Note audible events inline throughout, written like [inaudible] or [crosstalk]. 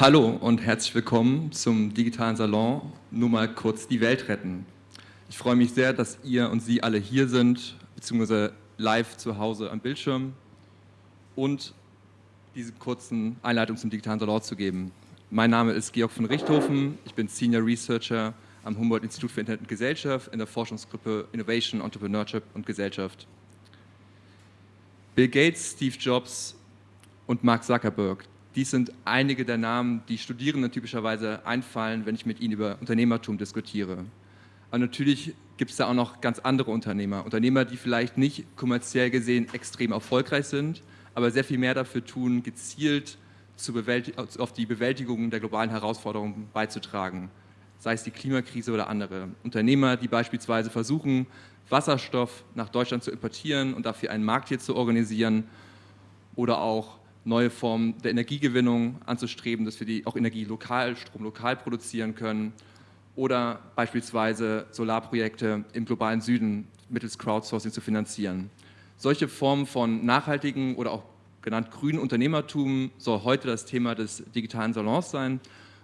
Hallo und herzlich willkommen zum digitalen Salon Nur mal kurz die Welt retten. Ich freue mich sehr, dass ihr und Sie alle hier sind, beziehungsweise live zu Hause am Bildschirm und diese kurzen Einleitung zum digitalen Salon zu geben. Mein Name ist Georg von Richthofen, ich bin Senior Researcher am Humboldt-Institut für Internet und Gesellschaft in der Forschungsgruppe Innovation, Entrepreneurship und Gesellschaft. Bill Gates, Steve Jobs und Mark Zuckerberg, dies sind einige der Namen, die Studierenden typischerweise einfallen, wenn ich mit ihnen über Unternehmertum diskutiere. Aber natürlich gibt es da auch noch ganz andere Unternehmer. Unternehmer, die vielleicht nicht kommerziell gesehen extrem erfolgreich sind, aber sehr viel mehr dafür tun, gezielt auf die Bewältigung der globalen Herausforderungen beizutragen. Sei es die Klimakrise oder andere. Unternehmer, die beispielsweise versuchen, Wasserstoff nach Deutschland zu importieren und dafür einen Markt hier zu organisieren oder auch neue Formen der Energiegewinnung anzustreben, dass wir die auch Energie lokal, Strom lokal produzieren können oder beispielsweise Solarprojekte im globalen Süden mittels Crowdsourcing zu finanzieren. Solche Formen von nachhaltigen oder auch genannt grünen Unternehmertum soll heute das Thema des digitalen Salons sein.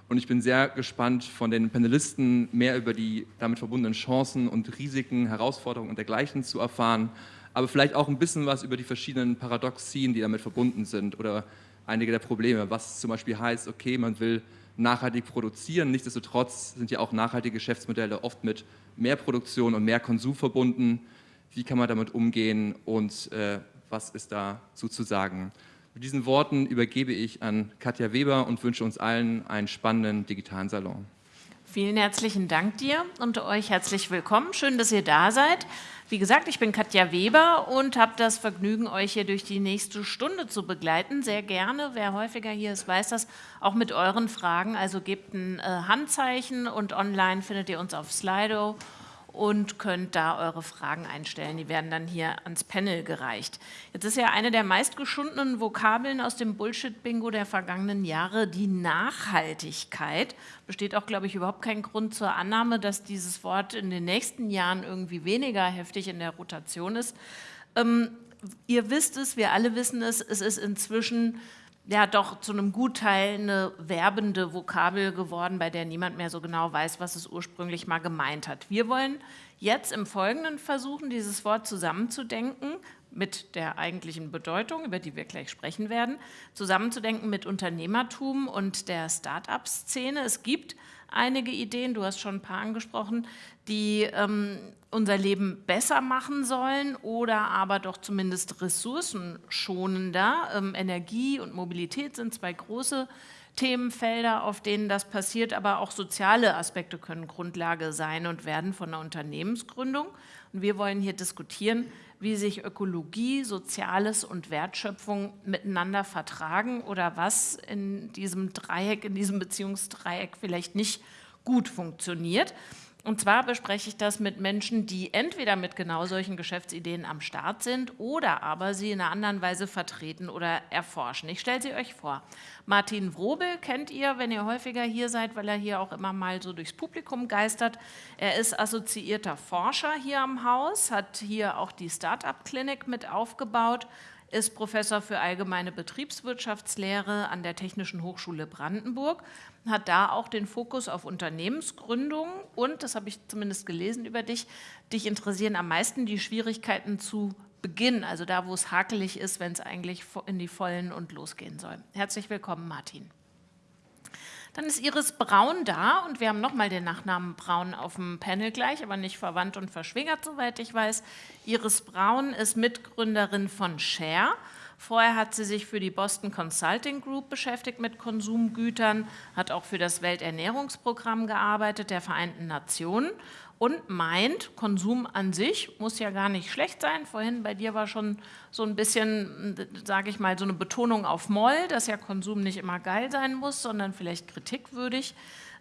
Und ich bin sehr gespannt, von den Panelisten mehr über die damit verbundenen Chancen und Risiken, Herausforderungen und dergleichen zu erfahren aber vielleicht auch ein bisschen was über die verschiedenen Paradoxien, die damit verbunden sind oder einige der Probleme, was zum Beispiel heißt, okay, man will nachhaltig produzieren, nichtsdestotrotz sind ja auch nachhaltige Geschäftsmodelle oft mit mehr Produktion und mehr Konsum verbunden. Wie kann man damit umgehen und äh, was ist dazu zu sagen? Mit diesen Worten übergebe ich an Katja Weber und wünsche uns allen einen spannenden digitalen Salon. Vielen herzlichen Dank dir und euch herzlich willkommen. Schön, dass ihr da seid. Wie gesagt, ich bin Katja Weber und habe das Vergnügen, euch hier durch die nächste Stunde zu begleiten. Sehr gerne, wer häufiger hier ist, weiß das, auch mit euren Fragen. Also gebt ein äh, Handzeichen und online findet ihr uns auf Slido und könnt da eure Fragen einstellen. Die werden dann hier ans Panel gereicht. Jetzt ist ja eine der meistgeschundenen Vokabeln aus dem Bullshit-Bingo der vergangenen Jahre die Nachhaltigkeit. Besteht auch, glaube ich, überhaupt kein Grund zur Annahme, dass dieses Wort in den nächsten Jahren irgendwie weniger heftig in der Rotation ist. Ähm, ihr wisst es, wir alle wissen es, es ist inzwischen ja doch zu einem Gutteil eine werbende Vokabel geworden, bei der niemand mehr so genau weiß, was es ursprünglich mal gemeint hat. Wir wollen jetzt im Folgenden versuchen, dieses Wort zusammenzudenken mit der eigentlichen Bedeutung, über die wir gleich sprechen werden, zusammenzudenken mit Unternehmertum und der Start-up-Szene. Es gibt einige Ideen, du hast schon ein paar angesprochen, die ähm, unser Leben besser machen sollen oder aber doch zumindest ressourcenschonender. Ähm, Energie und Mobilität sind zwei große Themenfelder, auf denen das passiert, aber auch soziale Aspekte können Grundlage sein und werden von der Unternehmensgründung. Und wir wollen hier diskutieren, wie sich Ökologie, Soziales und Wertschöpfung miteinander vertragen oder was in diesem Dreieck, in diesem Beziehungsdreieck vielleicht nicht gut funktioniert. Und zwar bespreche ich das mit Menschen, die entweder mit genau solchen Geschäftsideen am Start sind oder aber sie in einer anderen Weise vertreten oder erforschen. Ich stelle sie euch vor. Martin Wrobel kennt ihr, wenn ihr häufiger hier seid, weil er hier auch immer mal so durchs Publikum geistert. Er ist assoziierter Forscher hier am Haus, hat hier auch die Start-up-Klinik mit aufgebaut ist Professor für allgemeine Betriebswirtschaftslehre an der Technischen Hochschule Brandenburg, hat da auch den Fokus auf Unternehmensgründung und, das habe ich zumindest gelesen über dich, dich interessieren am meisten die Schwierigkeiten zu Beginn, also da, wo es hakelig ist, wenn es eigentlich in die Vollen und losgehen soll. Herzlich willkommen, Martin. Dann ist Iris Braun da und wir haben nochmal den Nachnamen Braun auf dem Panel gleich, aber nicht verwandt und verschwägert, soweit ich weiß. Iris Braun ist Mitgründerin von Share. Vorher hat sie sich für die Boston Consulting Group beschäftigt mit Konsumgütern, hat auch für das Welternährungsprogramm gearbeitet der Vereinten Nationen und meint, Konsum an sich muss ja gar nicht schlecht sein. Vorhin bei dir war schon so ein bisschen, sage ich mal, so eine Betonung auf Moll, dass ja Konsum nicht immer geil sein muss, sondern vielleicht kritikwürdig.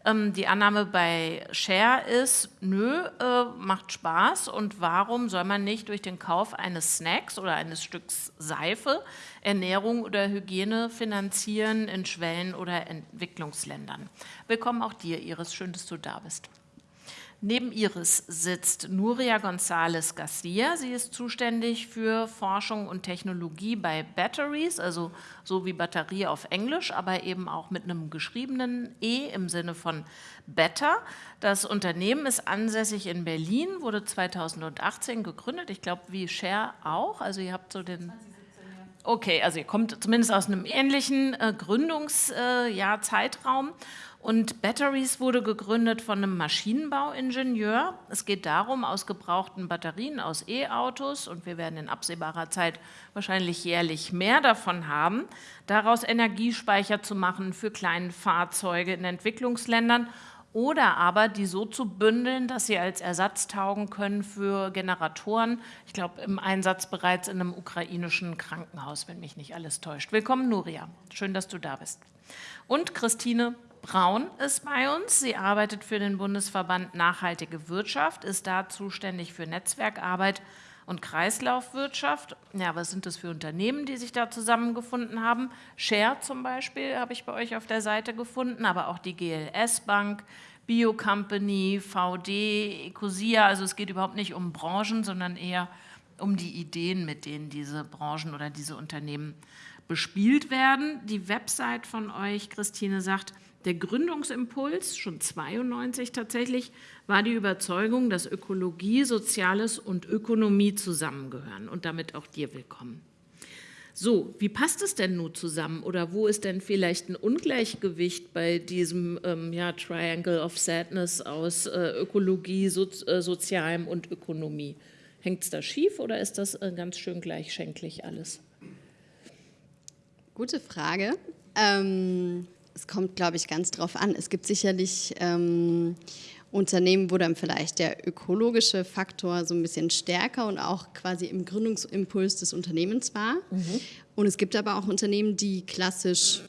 Ähm, die Annahme bei Share ist, nö, äh, macht Spaß und warum soll man nicht durch den Kauf eines Snacks oder eines Stücks Seife Ernährung oder Hygiene finanzieren in Schwellen- oder Entwicklungsländern? Willkommen auch dir, Iris, schön, dass du da bist. Neben Iris sitzt Nuria González Garcia. Sie ist zuständig für Forschung und Technologie bei Batteries, also so wie Batterie auf Englisch, aber eben auch mit einem geschriebenen E im Sinne von Better. Das Unternehmen ist ansässig in Berlin, wurde 2018 gegründet. Ich glaube, wie Share auch. Also ihr habt so den Okay, also ihr kommt zumindest aus einem ähnlichen äh, Gründungszeitraum. Äh, und Batteries wurde gegründet von einem Maschinenbauingenieur. Es geht darum, aus gebrauchten Batterien aus E-Autos, und wir werden in absehbarer Zeit wahrscheinlich jährlich mehr davon haben, daraus Energiespeicher zu machen für kleine Fahrzeuge in Entwicklungsländern oder aber die so zu bündeln, dass sie als Ersatz taugen können für Generatoren. Ich glaube, im Einsatz bereits in einem ukrainischen Krankenhaus, wenn mich nicht alles täuscht. Willkommen, Nuria. Schön, dass du da bist. Und Christine Braun ist bei uns. Sie arbeitet für den Bundesverband Nachhaltige Wirtschaft, ist da zuständig für Netzwerkarbeit und Kreislaufwirtschaft. Ja, was sind das für Unternehmen, die sich da zusammengefunden haben? Share zum Beispiel habe ich bei euch auf der Seite gefunden, aber auch die GLS Bank, Biocompany, VD, Ecosia. Also es geht überhaupt nicht um Branchen, sondern eher um die Ideen, mit denen diese Branchen oder diese Unternehmen bespielt werden. Die Website von euch, Christine, sagt, der Gründungsimpuls, schon 92 tatsächlich, war die Überzeugung, dass Ökologie, Soziales und Ökonomie zusammengehören und damit auch dir willkommen. So, wie passt es denn nun zusammen oder wo ist denn vielleicht ein Ungleichgewicht bei diesem ähm, ja, Triangle of Sadness aus äh, Ökologie, so, äh, Sozialem und Ökonomie? Hängt es da schief oder ist das äh, ganz schön gleichschenklich alles? Gute Frage. Ähm, es kommt, glaube ich, ganz drauf an. Es gibt sicherlich ähm, Unternehmen, wo dann vielleicht der ökologische Faktor so ein bisschen stärker und auch quasi im Gründungsimpuls des Unternehmens war. Mhm. Und es gibt aber auch Unternehmen, die klassisch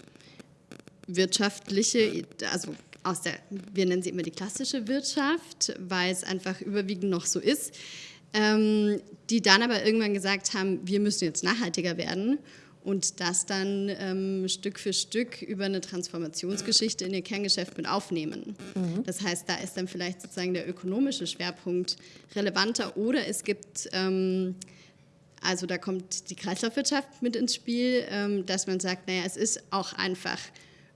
wirtschaftliche, also aus der, wir nennen sie immer die klassische Wirtschaft, weil es einfach überwiegend noch so ist, ähm, die dann aber irgendwann gesagt haben, wir müssen jetzt nachhaltiger werden und das dann ähm, Stück für Stück über eine Transformationsgeschichte in ihr Kerngeschäft mit aufnehmen. Mhm. Das heißt, da ist dann vielleicht sozusagen der ökonomische Schwerpunkt relevanter oder es gibt, ähm, also da kommt die Kreislaufwirtschaft mit ins Spiel, ähm, dass man sagt, naja, es ist auch einfach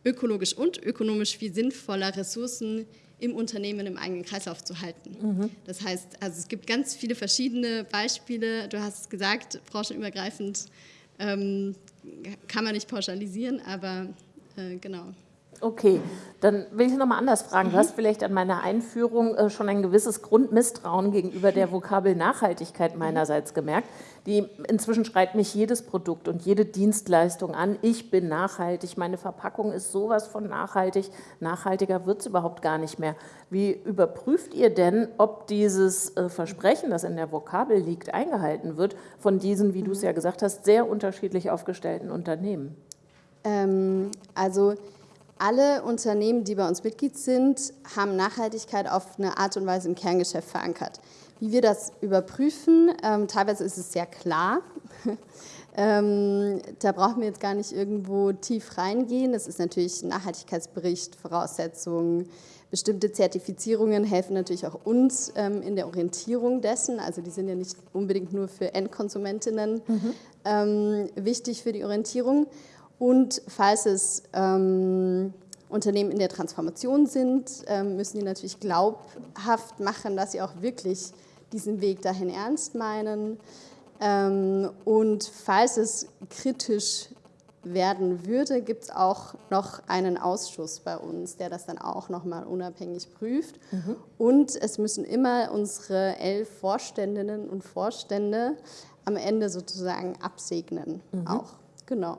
ökologisch und ökonomisch viel sinnvoller, Ressourcen im Unternehmen im eigenen Kreislauf zu halten. Mhm. Das heißt, also es gibt ganz viele verschiedene Beispiele. Du hast es gesagt, branchenübergreifend ähm, kann man nicht pauschalisieren, aber äh, genau. Okay, dann will ich nochmal anders fragen. Du mhm. hast vielleicht an meiner Einführung äh, schon ein gewisses Grundmisstrauen gegenüber der Vokabel Nachhaltigkeit meinerseits gemerkt. Die, inzwischen schreit mich jedes Produkt und jede Dienstleistung an, ich bin nachhaltig, meine Verpackung ist sowas von nachhaltig, nachhaltiger wird es überhaupt gar nicht mehr. Wie überprüft ihr denn, ob dieses äh, Versprechen, das in der Vokabel liegt, eingehalten wird von diesen, wie du es ja gesagt hast, sehr unterschiedlich aufgestellten Unternehmen? Ähm, also alle Unternehmen, die bei uns Mitglied sind, haben Nachhaltigkeit auf eine Art und Weise im Kerngeschäft verankert. Wie wir das überprüfen, ähm, teilweise ist es sehr klar. [laughs] ähm, da brauchen wir jetzt gar nicht irgendwo tief reingehen. Das ist natürlich Nachhaltigkeitsbericht, Voraussetzungen, bestimmte Zertifizierungen helfen natürlich auch uns ähm, in der Orientierung dessen. Also die sind ja nicht unbedingt nur für Endkonsumentinnen mhm. Ähm, wichtig für die Orientierung. Und falls es ähm, Unternehmen in der Transformation sind, ähm, müssen die natürlich glaubhaft machen, dass sie auch wirklich diesen Weg dahin ernst meinen. Ähm, und falls es kritisch werden würde, gibt es auch noch einen Ausschuss bei uns, der das dann auch nochmal unabhängig prüft. Mhm. Und es müssen immer unsere elf Vorständinnen und Vorstände am Ende sozusagen absegnen. Mhm. Auch, genau.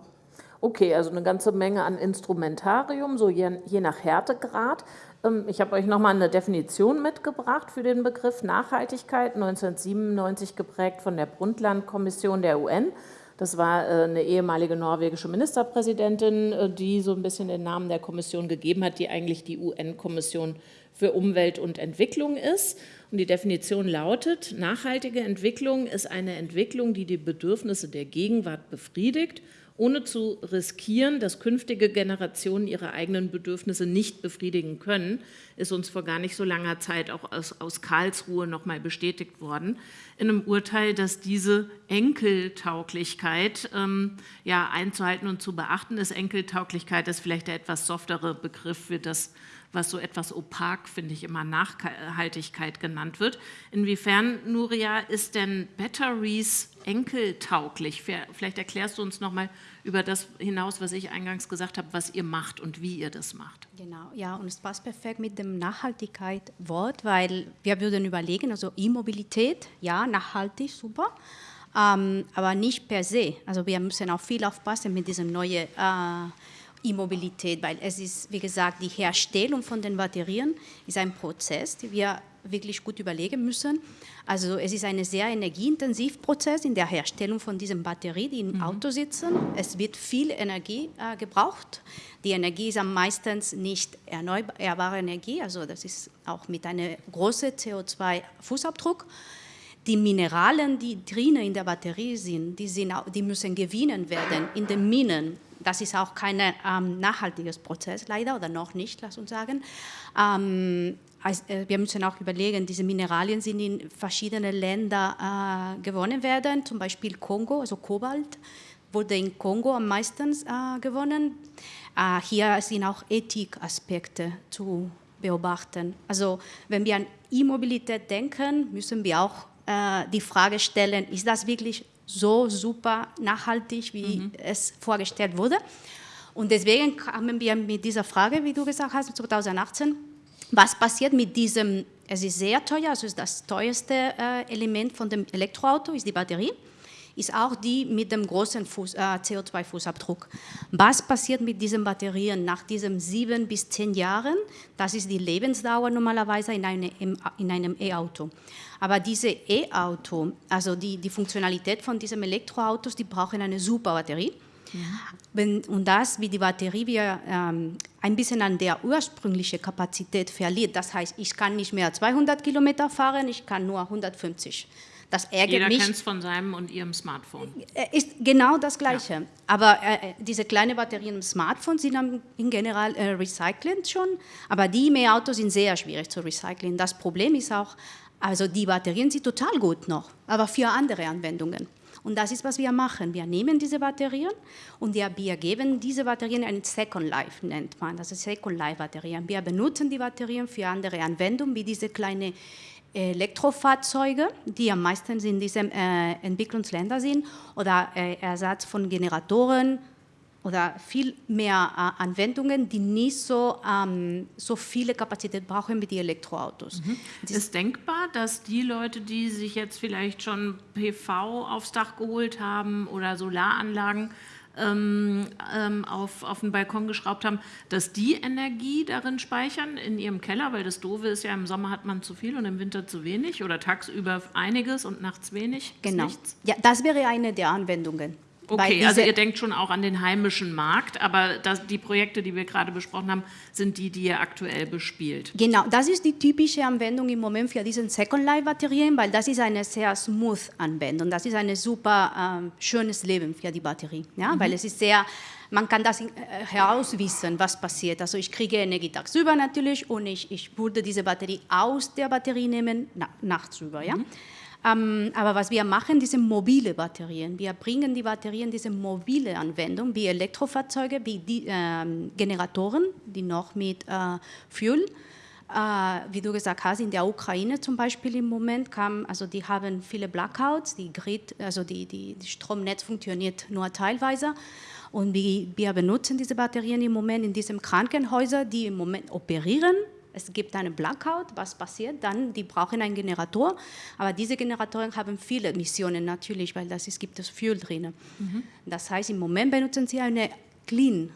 Okay, also eine ganze Menge an Instrumentarium, so je, je nach Härtegrad. Ähm, ich habe euch nochmal eine Definition mitgebracht für den Begriff Nachhaltigkeit, 1997 geprägt von der Brundtland-Kommission der UN. Das war äh, eine ehemalige norwegische Ministerpräsidentin, äh, die so ein bisschen den Namen der Kommission gegeben hat, die eigentlich die UN-Kommission für Umwelt und Entwicklung ist. Und die Definition lautet, nachhaltige Entwicklung ist eine Entwicklung, die die Bedürfnisse der Gegenwart befriedigt ohne zu riskieren, dass künftige Generationen ihre eigenen Bedürfnisse nicht befriedigen können, ist uns vor gar nicht so langer Zeit auch aus, aus Karlsruhe nochmal bestätigt worden, in einem Urteil, dass diese Enkeltauglichkeit ähm, ja, einzuhalten und zu beachten ist. Enkeltauglichkeit ist vielleicht der etwas softere Begriff für das, was so etwas opak, finde ich, immer Nachhaltigkeit genannt wird. Inwiefern, Nuria, ist denn Batteries enkeltauglich? Vielleicht erklärst du uns nochmal über das hinaus, was ich eingangs gesagt habe, was ihr macht und wie ihr das macht. Genau, ja, und es passt perfekt mit dem Nachhaltigkeit-Wort, weil wir würden überlegen, also E-Mobilität, ja, nachhaltig, super, ähm, aber nicht per se. Also wir müssen auch viel aufpassen mit diesem neuen äh, E-Mobilität, weil es ist, wie gesagt, die Herstellung von den Batterien ist ein Prozess, den wir wirklich gut überlegen müssen. Also es ist ein sehr energieintensiver Prozess in der Herstellung von diesen Batterien, die im mhm. Auto sitzen. Es wird viel Energie äh, gebraucht. Die Energie ist am meisten nicht erneuerbare Energie, also das ist auch mit einem großen CO2-Fußabdruck. Die Mineralien, die drinnen in der Batterie sind, die, sind die müssen gewinnen werden in den Minen das ist auch kein ähm, nachhaltiges Prozess leider oder noch nicht, lass uns sagen. Ähm, äh, wir müssen auch überlegen, diese Mineralien sind in verschiedenen Ländern äh, gewonnen werden, zum Beispiel Kongo, also Kobalt wurde in Kongo am meisten äh, gewonnen. Äh, hier sind auch Ethikaspekte zu beobachten. Also wenn wir an E-Mobilität denken, müssen wir auch äh, die Frage stellen, ist das wirklich so super nachhaltig, wie mhm. es vorgestellt wurde. Und deswegen kamen wir mit dieser Frage, wie du gesagt hast, 2018, was passiert mit diesem, es ist sehr teuer, also ist das teuerste äh, Element von dem Elektroauto, ist die Batterie, ist auch die mit dem großen äh, CO2-Fußabdruck. Was passiert mit diesen Batterien nach diesen sieben bis zehn Jahren? Das ist die Lebensdauer normalerweise in, eine, in einem E-Auto. Aber diese E-Auto, also die, die Funktionalität von diesen Elektroautos, die brauchen eine super Batterie. Ja. Und das, wie die Batterie wir ähm, ein bisschen an der ursprünglichen Kapazität verliert. Das heißt, ich kann nicht mehr 200 Kilometer fahren, ich kann nur 150. Das ärgert Jeder mich. Jeder kennt es von seinem und ihrem Smartphone. Äh, ist genau das Gleiche. Ja. Aber äh, diese kleinen Batterien im Smartphone sind in general äh, recycelt schon, aber die E-Autos sind sehr schwierig zu recyceln. Das Problem ist auch, also die Batterien sind total gut noch, aber für andere Anwendungen. Und das ist, was wir machen. Wir nehmen diese Batterien und wir, geben diese Batterien ein Second Life, nennt man das, Second Life Batterien. Wir benutzen die Batterien für andere Anwendungen, wie diese kleinen Elektrofahrzeuge, die am meisten in diesen äh, Entwicklungsländern sind, oder äh, Ersatz von Generatoren, oder viel mehr äh, Anwendungen, die nicht so, ähm, so viele Kapazität brauchen wie die Elektroautos. Mhm. Ist denkbar, dass die Leute, die sich jetzt vielleicht schon PV aufs Dach geholt haben oder Solaranlagen ähm, ähm, auf, auf den Balkon geschraubt haben, dass die Energie darin speichern in ihrem Keller, weil das Doofe ist ja, im Sommer hat man zu viel und im Winter zu wenig oder tagsüber einiges und nachts wenig. Genau. Ja, das wäre eine der Anwendungen. Okay, also ihr denkt schon auch an den heimischen Markt, aber das, die Projekte, die wir gerade besprochen haben, sind die, die ihr aktuell bespielt. Genau, das ist die typische Anwendung im Moment für diese Second Life Batterien, weil das ist eine sehr smooth Anwendung. Das ist ein super ähm, schönes Leben für die Batterie, ja, mhm. weil es ist sehr man kann das äh, herauswissen, was passiert. Also ich kriege Energie tagsüber natürlich und ich, ich würde diese Batterie aus der Batterie nehmen, na, nachts über. Ja? Mhm. Ähm, aber was wir machen, diese mobile Batterien. Wir bringen die Batterien, diese mobile Anwendung, wie Elektrofahrzeuge, wie die, ähm, Generatoren, die noch mit äh, Fuel, äh, wie du gesagt hast, in der Ukraine zum Beispiel im Moment kam, also die haben viele Blackouts, die Grid, also die, die, die Stromnetz funktioniert nur teilweise. Und wir benutzen diese Batterien im Moment in diesen Krankenhäusern, die im Moment operieren es gibt eine Blackout, was passiert dann? Die brauchen einen Generator, aber diese Generatoren haben viele Emissionen natürlich, weil das ist, gibt es Fuel drin. Mhm. Das heißt, im Moment benutzen sie eine Clean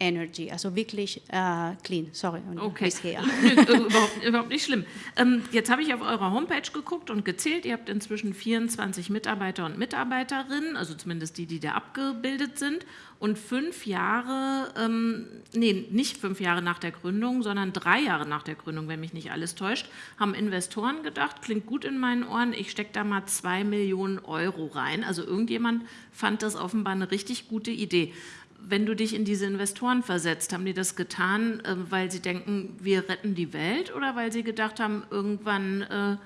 Energy, also wirklich äh, clean. Sorry. Okay. Bisher. [laughs] [laughs] überhaupt, überhaupt, nicht schlimm. Ähm, jetzt habe ich auf eurer Homepage geguckt und gezählt. Ihr habt inzwischen 24 Mitarbeiter und Mitarbeiterinnen, also zumindest die, die da abgebildet sind. Und fünf Jahre, ähm, nee, nicht fünf Jahre nach der Gründung, sondern drei Jahre nach der Gründung, wenn mich nicht alles täuscht, haben Investoren gedacht, klingt gut in meinen Ohren, ich stecke da mal zwei Millionen Euro rein. Also irgendjemand fand das offenbar eine richtig gute Idee wenn du dich in diese Investoren versetzt, haben die das getan, äh, weil sie denken, wir retten die Welt oder weil sie gedacht haben, irgendwann äh,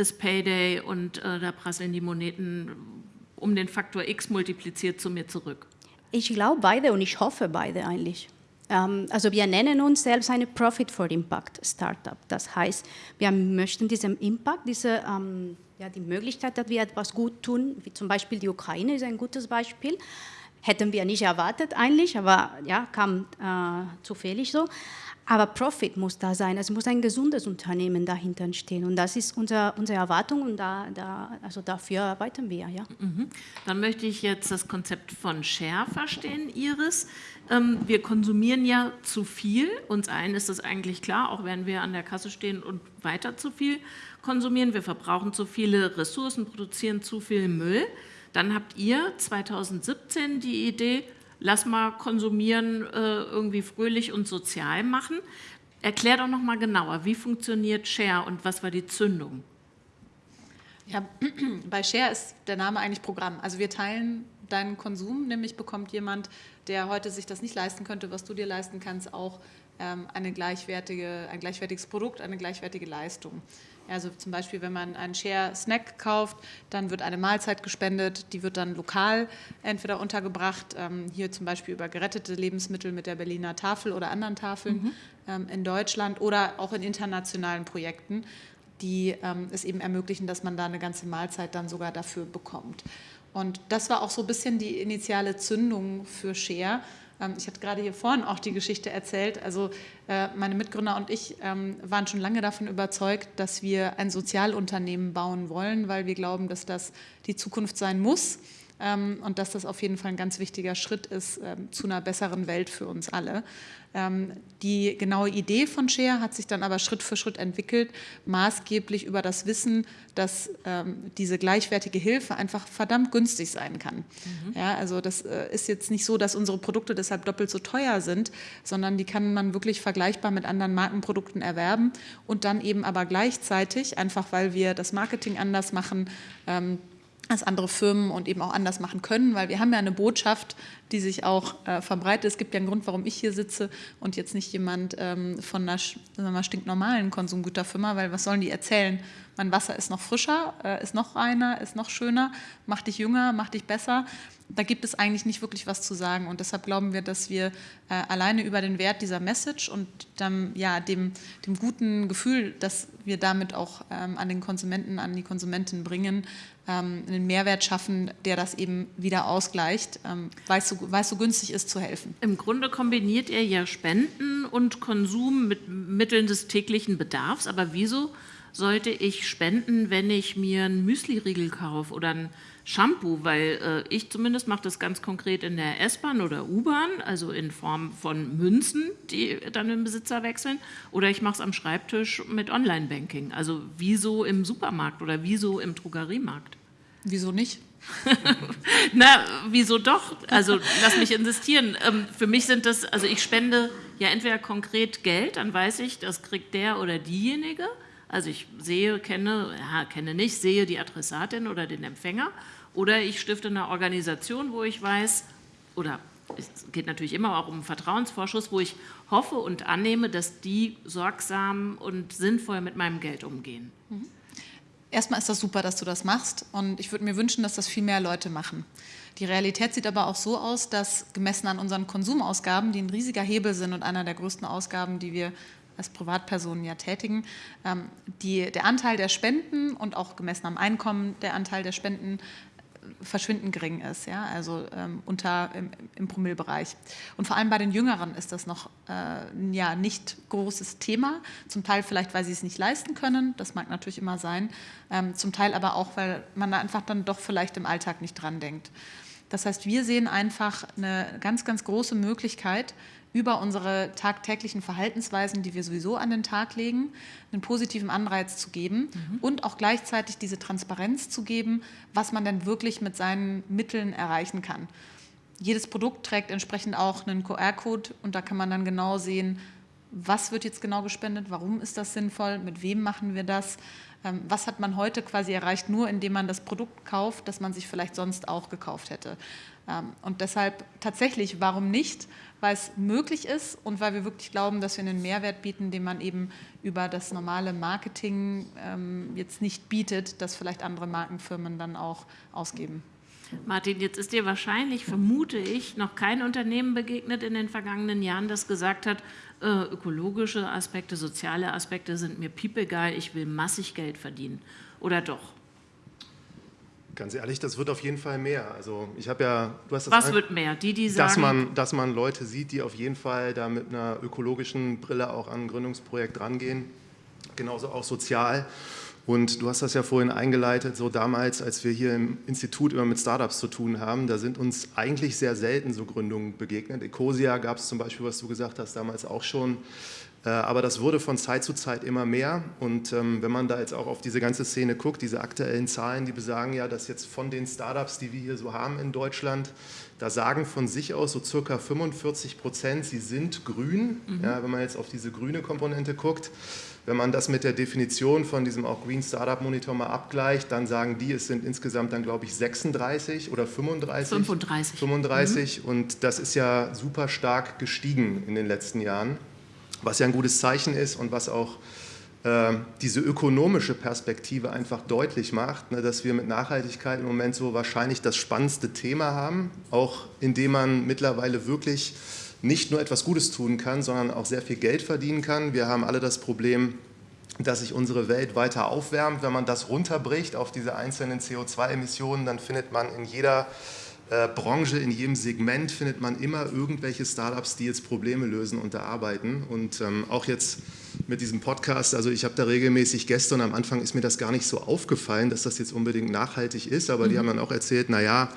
ist Payday und äh, da prasseln die Moneten um den Faktor X multipliziert zu mir zurück? Ich glaube beide und ich hoffe beide eigentlich. Ähm, also wir nennen uns selbst eine Profit for Impact Startup. Das heißt, wir möchten diesen Impact, diese, ähm, ja, die Möglichkeit, dass wir etwas gut tun, wie zum Beispiel die Ukraine ist ein gutes Beispiel, hätten wir nicht erwartet eigentlich, aber ja, kam äh, zufällig so. Aber Profit muss da sein, es muss ein gesundes Unternehmen dahinter stehen und das ist unser, unsere Erwartung und da, da, also dafür arbeiten wir. Ja. Mhm. Dann möchte ich jetzt das Konzept von Share verstehen, Iris. Ähm, wir konsumieren ja zu viel, uns allen ist das eigentlich klar, auch wenn wir an der Kasse stehen und weiter zu viel konsumieren. Wir verbrauchen zu viele Ressourcen, produzieren zu viel Müll. Dann habt ihr 2017 die Idee, lass mal konsumieren, äh, irgendwie fröhlich und sozial machen. Erklär doch noch mal genauer, wie funktioniert Share und was war die Zündung? Ja, [clears throat] bei Share ist der Name eigentlich Programm. Also wir teilen deinen Konsum, nämlich bekommt jemand, der heute sich das nicht leisten könnte, was du dir leisten kannst, auch ähm, eine gleichwertige, ein gleichwertiges Produkt, eine gleichwertige Leistung. Also zum Beispiel, wenn man einen Share-Snack kauft, dann wird eine Mahlzeit gespendet, die wird dann lokal entweder untergebracht, ähm, hier zum Beispiel über gerettete Lebensmittel mit der Berliner Tafel oder anderen Tafeln mhm. ähm, in Deutschland oder auch in internationalen Projekten, die ähm, es eben ermöglichen, dass man da eine ganze Mahlzeit dann sogar dafür bekommt. Und das war auch so ein bisschen die initiale Zündung für Share, ich hatte gerade hier vorhin auch die Geschichte erzählt. Also äh, meine Mitgründer und ich ähm, waren schon lange davon überzeugt, dass wir ein Sozialunternehmen bauen wollen, weil wir glauben, dass das die Zukunft sein muss ähm, und dass das auf jeden Fall ein ganz wichtiger Schritt ist zu einer besseren Welt für uns alle. Ähm, die genaue Idee von Share hat sich dann aber Schritt für Schritt entwickelt, maßgeblich über das Wissen, dass ähm, diese gleichwertige Hilfe einfach verdammt günstig sein kann. Mhm. Ja, also das äh, ist jetzt nicht so, dass unsere Produkte deshalb doppelt so teuer sind, sondern die kann man wirklich vergleichbar mit anderen Markenprodukten erwerben und dann eben aber gleichzeitig, einfach weil wir das Marketing anders machen, ähm, als andere Firmen und eben auch anders machen können, weil wir haben ja eine Botschaft, die sich auch äh, verbreitet. Es gibt ja einen Grund, warum ich hier sitze und jetzt nicht jemand ähm, von einer wir stinknormalen Konsumgüterfirma, weil was sollen die erzählen? Mein Wasser ist noch frischer, äh, ist noch reiner, ist noch schöner, macht dich jünger, macht dich besser. Da gibt es eigentlich nicht wirklich was zu sagen und deshalb glauben wir, dass wir äh, alleine über den Wert dieser Message und dann, ja, dem, dem guten Gefühl, dass wir damit auch ähm, an den Konsumenten, an die Konsumenten bringen, ähm, einen Mehrwert schaffen, der das eben wieder ausgleicht, ähm, weil es so, so günstig ist zu helfen. Im Grunde kombiniert ihr ja Spenden und Konsum mit Mitteln des täglichen Bedarfs, aber wieso sollte ich spenden, wenn ich mir einen Müsli-Riegel kaufe oder ein Shampoo, weil äh, ich zumindest mache das ganz konkret in der S-Bahn oder U-Bahn, also in Form von Münzen, die dann den Besitzer wechseln, oder ich mache es am Schreibtisch mit Online-Banking. Also wieso im Supermarkt oder wieso im Drogeriemarkt? Wieso nicht? [laughs] Na, wieso doch? Also lass mich insistieren. Ähm, für mich sind das, also ich spende ja entweder konkret Geld, dann weiß ich, das kriegt der oder diejenige. Also ich sehe, kenne, ja, kenne nicht, sehe die Adressatin oder den Empfänger. Oder ich stifte eine Organisation, wo ich weiß, oder es geht natürlich immer auch um Vertrauensvorschuss, wo ich hoffe und annehme, dass die sorgsam und sinnvoll mit meinem Geld umgehen. Mhm. Erstmal ist das super, dass du das machst und ich würde mir wünschen, dass das viel mehr Leute machen. Die Realität sieht aber auch so aus, dass gemessen an unseren Konsumausgaben, die ein riesiger Hebel sind und einer der größten Ausgaben, die wir als Privatpersonen ja tätigen, ähm, die, der Anteil der Spenden und auch gemessen am Einkommen der Anteil der Spenden verschwindend gering ist, ja, also ähm, unter im, im Promillbereich. Und vor allem bei den Jüngeren ist das noch äh, ja nicht großes Thema. Zum Teil vielleicht, weil sie es nicht leisten können, das mag natürlich immer sein. Ähm, zum Teil aber auch, weil man da einfach dann doch vielleicht im Alltag nicht dran denkt. Das heißt, wir sehen einfach eine ganz, ganz große Möglichkeit, über unsere tagtäglichen Verhaltensweisen, die wir sowieso an den Tag legen, einen positiven Anreiz zu geben mhm. und auch gleichzeitig diese Transparenz zu geben, was man denn wirklich mit seinen Mitteln erreichen kann. Jedes Produkt trägt entsprechend auch einen QR-Code und da kann man dann genau sehen, was wird jetzt genau gespendet, warum ist das sinnvoll, mit wem machen wir das, was hat man heute quasi erreicht, nur indem man das Produkt kauft, das man sich vielleicht sonst auch gekauft hätte. Ähm, und deshalb tatsächlich, warum nicht? Weil es möglich ist und weil wir wirklich glauben, dass wir einen Mehrwert bieten, den man eben über das normale Marketing ähm, jetzt nicht bietet, das vielleicht andere Markenfirmen dann auch ausgeben. Martin, jetzt ist dir wahrscheinlich, vermute ich, noch kein Unternehmen begegnet in den vergangenen Jahren, das gesagt hat, ökologische Aspekte, soziale Aspekte sind mir piepegal, ich will massig Geld verdienen. Oder doch? Ganz ehrlich, das wird auf jeden Fall mehr. Also ich habe ja, du hast das Was wird mehr? Die, die sagen, dass man, dass man Leute sieht, die auf jeden Fall da mit einer ökologischen Brille auch an ein Gründungsprojekt rangehen, genauso auch sozial. Und du hast das ja vorhin eingeleitet, so damals, als wir hier im Institut immer mit Startups zu tun haben, da sind uns eigentlich sehr selten so Gründungen begegnet. Ecosia gab es zum Beispiel, was du gesagt hast, damals auch schon. Äh, aber das wurde von Zeit zu Zeit immer mehr. Und ähm, wenn man da jetzt auch auf diese ganze Szene guckt, diese aktuellen Zahlen, die besagen ja, dass jetzt von den Startups, die wir hier so haben in Deutschland, da sagen von sich aus so circa 45 Prozent, sie sind grün. Mhm. Ja, wenn man jetzt auf diese grüne Komponente guckt. Wenn man das mit der Definition von diesem auch Green Startup Monitor mal abgleicht, dann sagen die, es sind insgesamt dann glaube ich 36 oder 35. 35. 35 mhm. und das ist ja super stark gestiegen in den letzten Jahren, was ja ein gutes Zeichen ist und was auch äh, diese ökonomische Perspektive einfach deutlich macht, ne, dass wir mit Nachhaltigkeit im Moment so wahrscheinlich das spannendste Thema haben, auch indem man mittlerweile wirklich nicht nur etwas Gutes tun kann, sondern auch sehr viel Geld verdienen kann. Wir haben alle das Problem, dass sich unsere Welt weiter aufwärmt. Wenn man das runterbricht auf diese einzelnen CO2-Emissionen, dann findet man in jeder äh, Branche, in jedem Segment findet man immer irgendwelche Startups, die jetzt Probleme lösen und da arbeiten. Und ähm, auch jetzt mit diesem Podcast, also ich habe da regelmäßig Gäste und am Anfang ist mir das gar nicht so aufgefallen, dass das jetzt unbedingt nachhaltig ist, aber mhm. die haben dann auch erzählt, naja,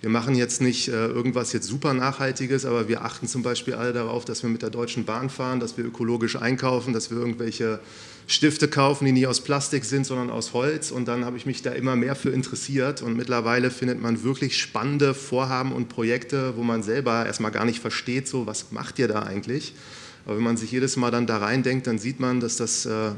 wir machen jetzt nicht äh, irgendwas jetzt super Nachhaltiges, aber wir achten zum Beispiel alle darauf, dass wir mit der Deutschen Bahn fahren, dass wir ökologisch einkaufen, dass wir irgendwelche Stifte kaufen, die nie aus Plastik sind, sondern aus Holz. Und dann habe ich mich da immer mehr für interessiert. Und mittlerweile findet man wirklich spannende Vorhaben und Projekte, wo man selber erstmal gar nicht versteht, so was macht ihr da eigentlich? Aber wenn man sich jedes Mal dann da reindenkt, dann sieht man, dass das äh,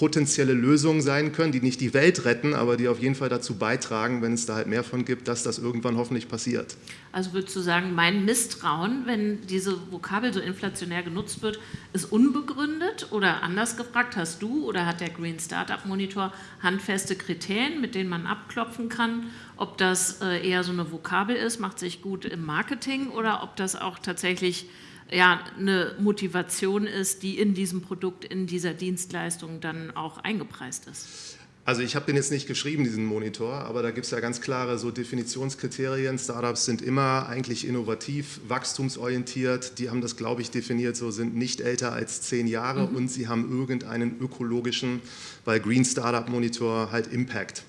potenzielle Lösungen sein können, die nicht die Welt retten, aber die auf jeden Fall dazu beitragen, wenn es da halt mehr von gibt, dass das irgendwann hoffentlich passiert. Also würdest du sagen, mein Misstrauen, wenn diese Vokabel so inflationär genutzt wird, ist unbegründet? Oder anders gefragt, hast du oder hat der Green Startup Monitor handfeste Kriterien, mit denen man abklopfen kann, ob das äh, eher so eine Vokabel ist, macht sich gut im Marketing oder ob das auch tatsächlich ja, eine Motivation ist, die in diesem Produkt, in dieser Dienstleistung dann auch eingepreist ist. Also ich habe den jetzt nicht geschrieben, diesen Monitor, aber da gibt es ja ganz klare so Definitionskriterien. Startups sind immer eigentlich innovativ, wachstumsorientiert. Die haben das, glaube ich, definiert, so sind nicht älter als zehn Jahre mhm. und sie haben irgendeinen ökologischen, weil Green Startup Monitor halt Impact.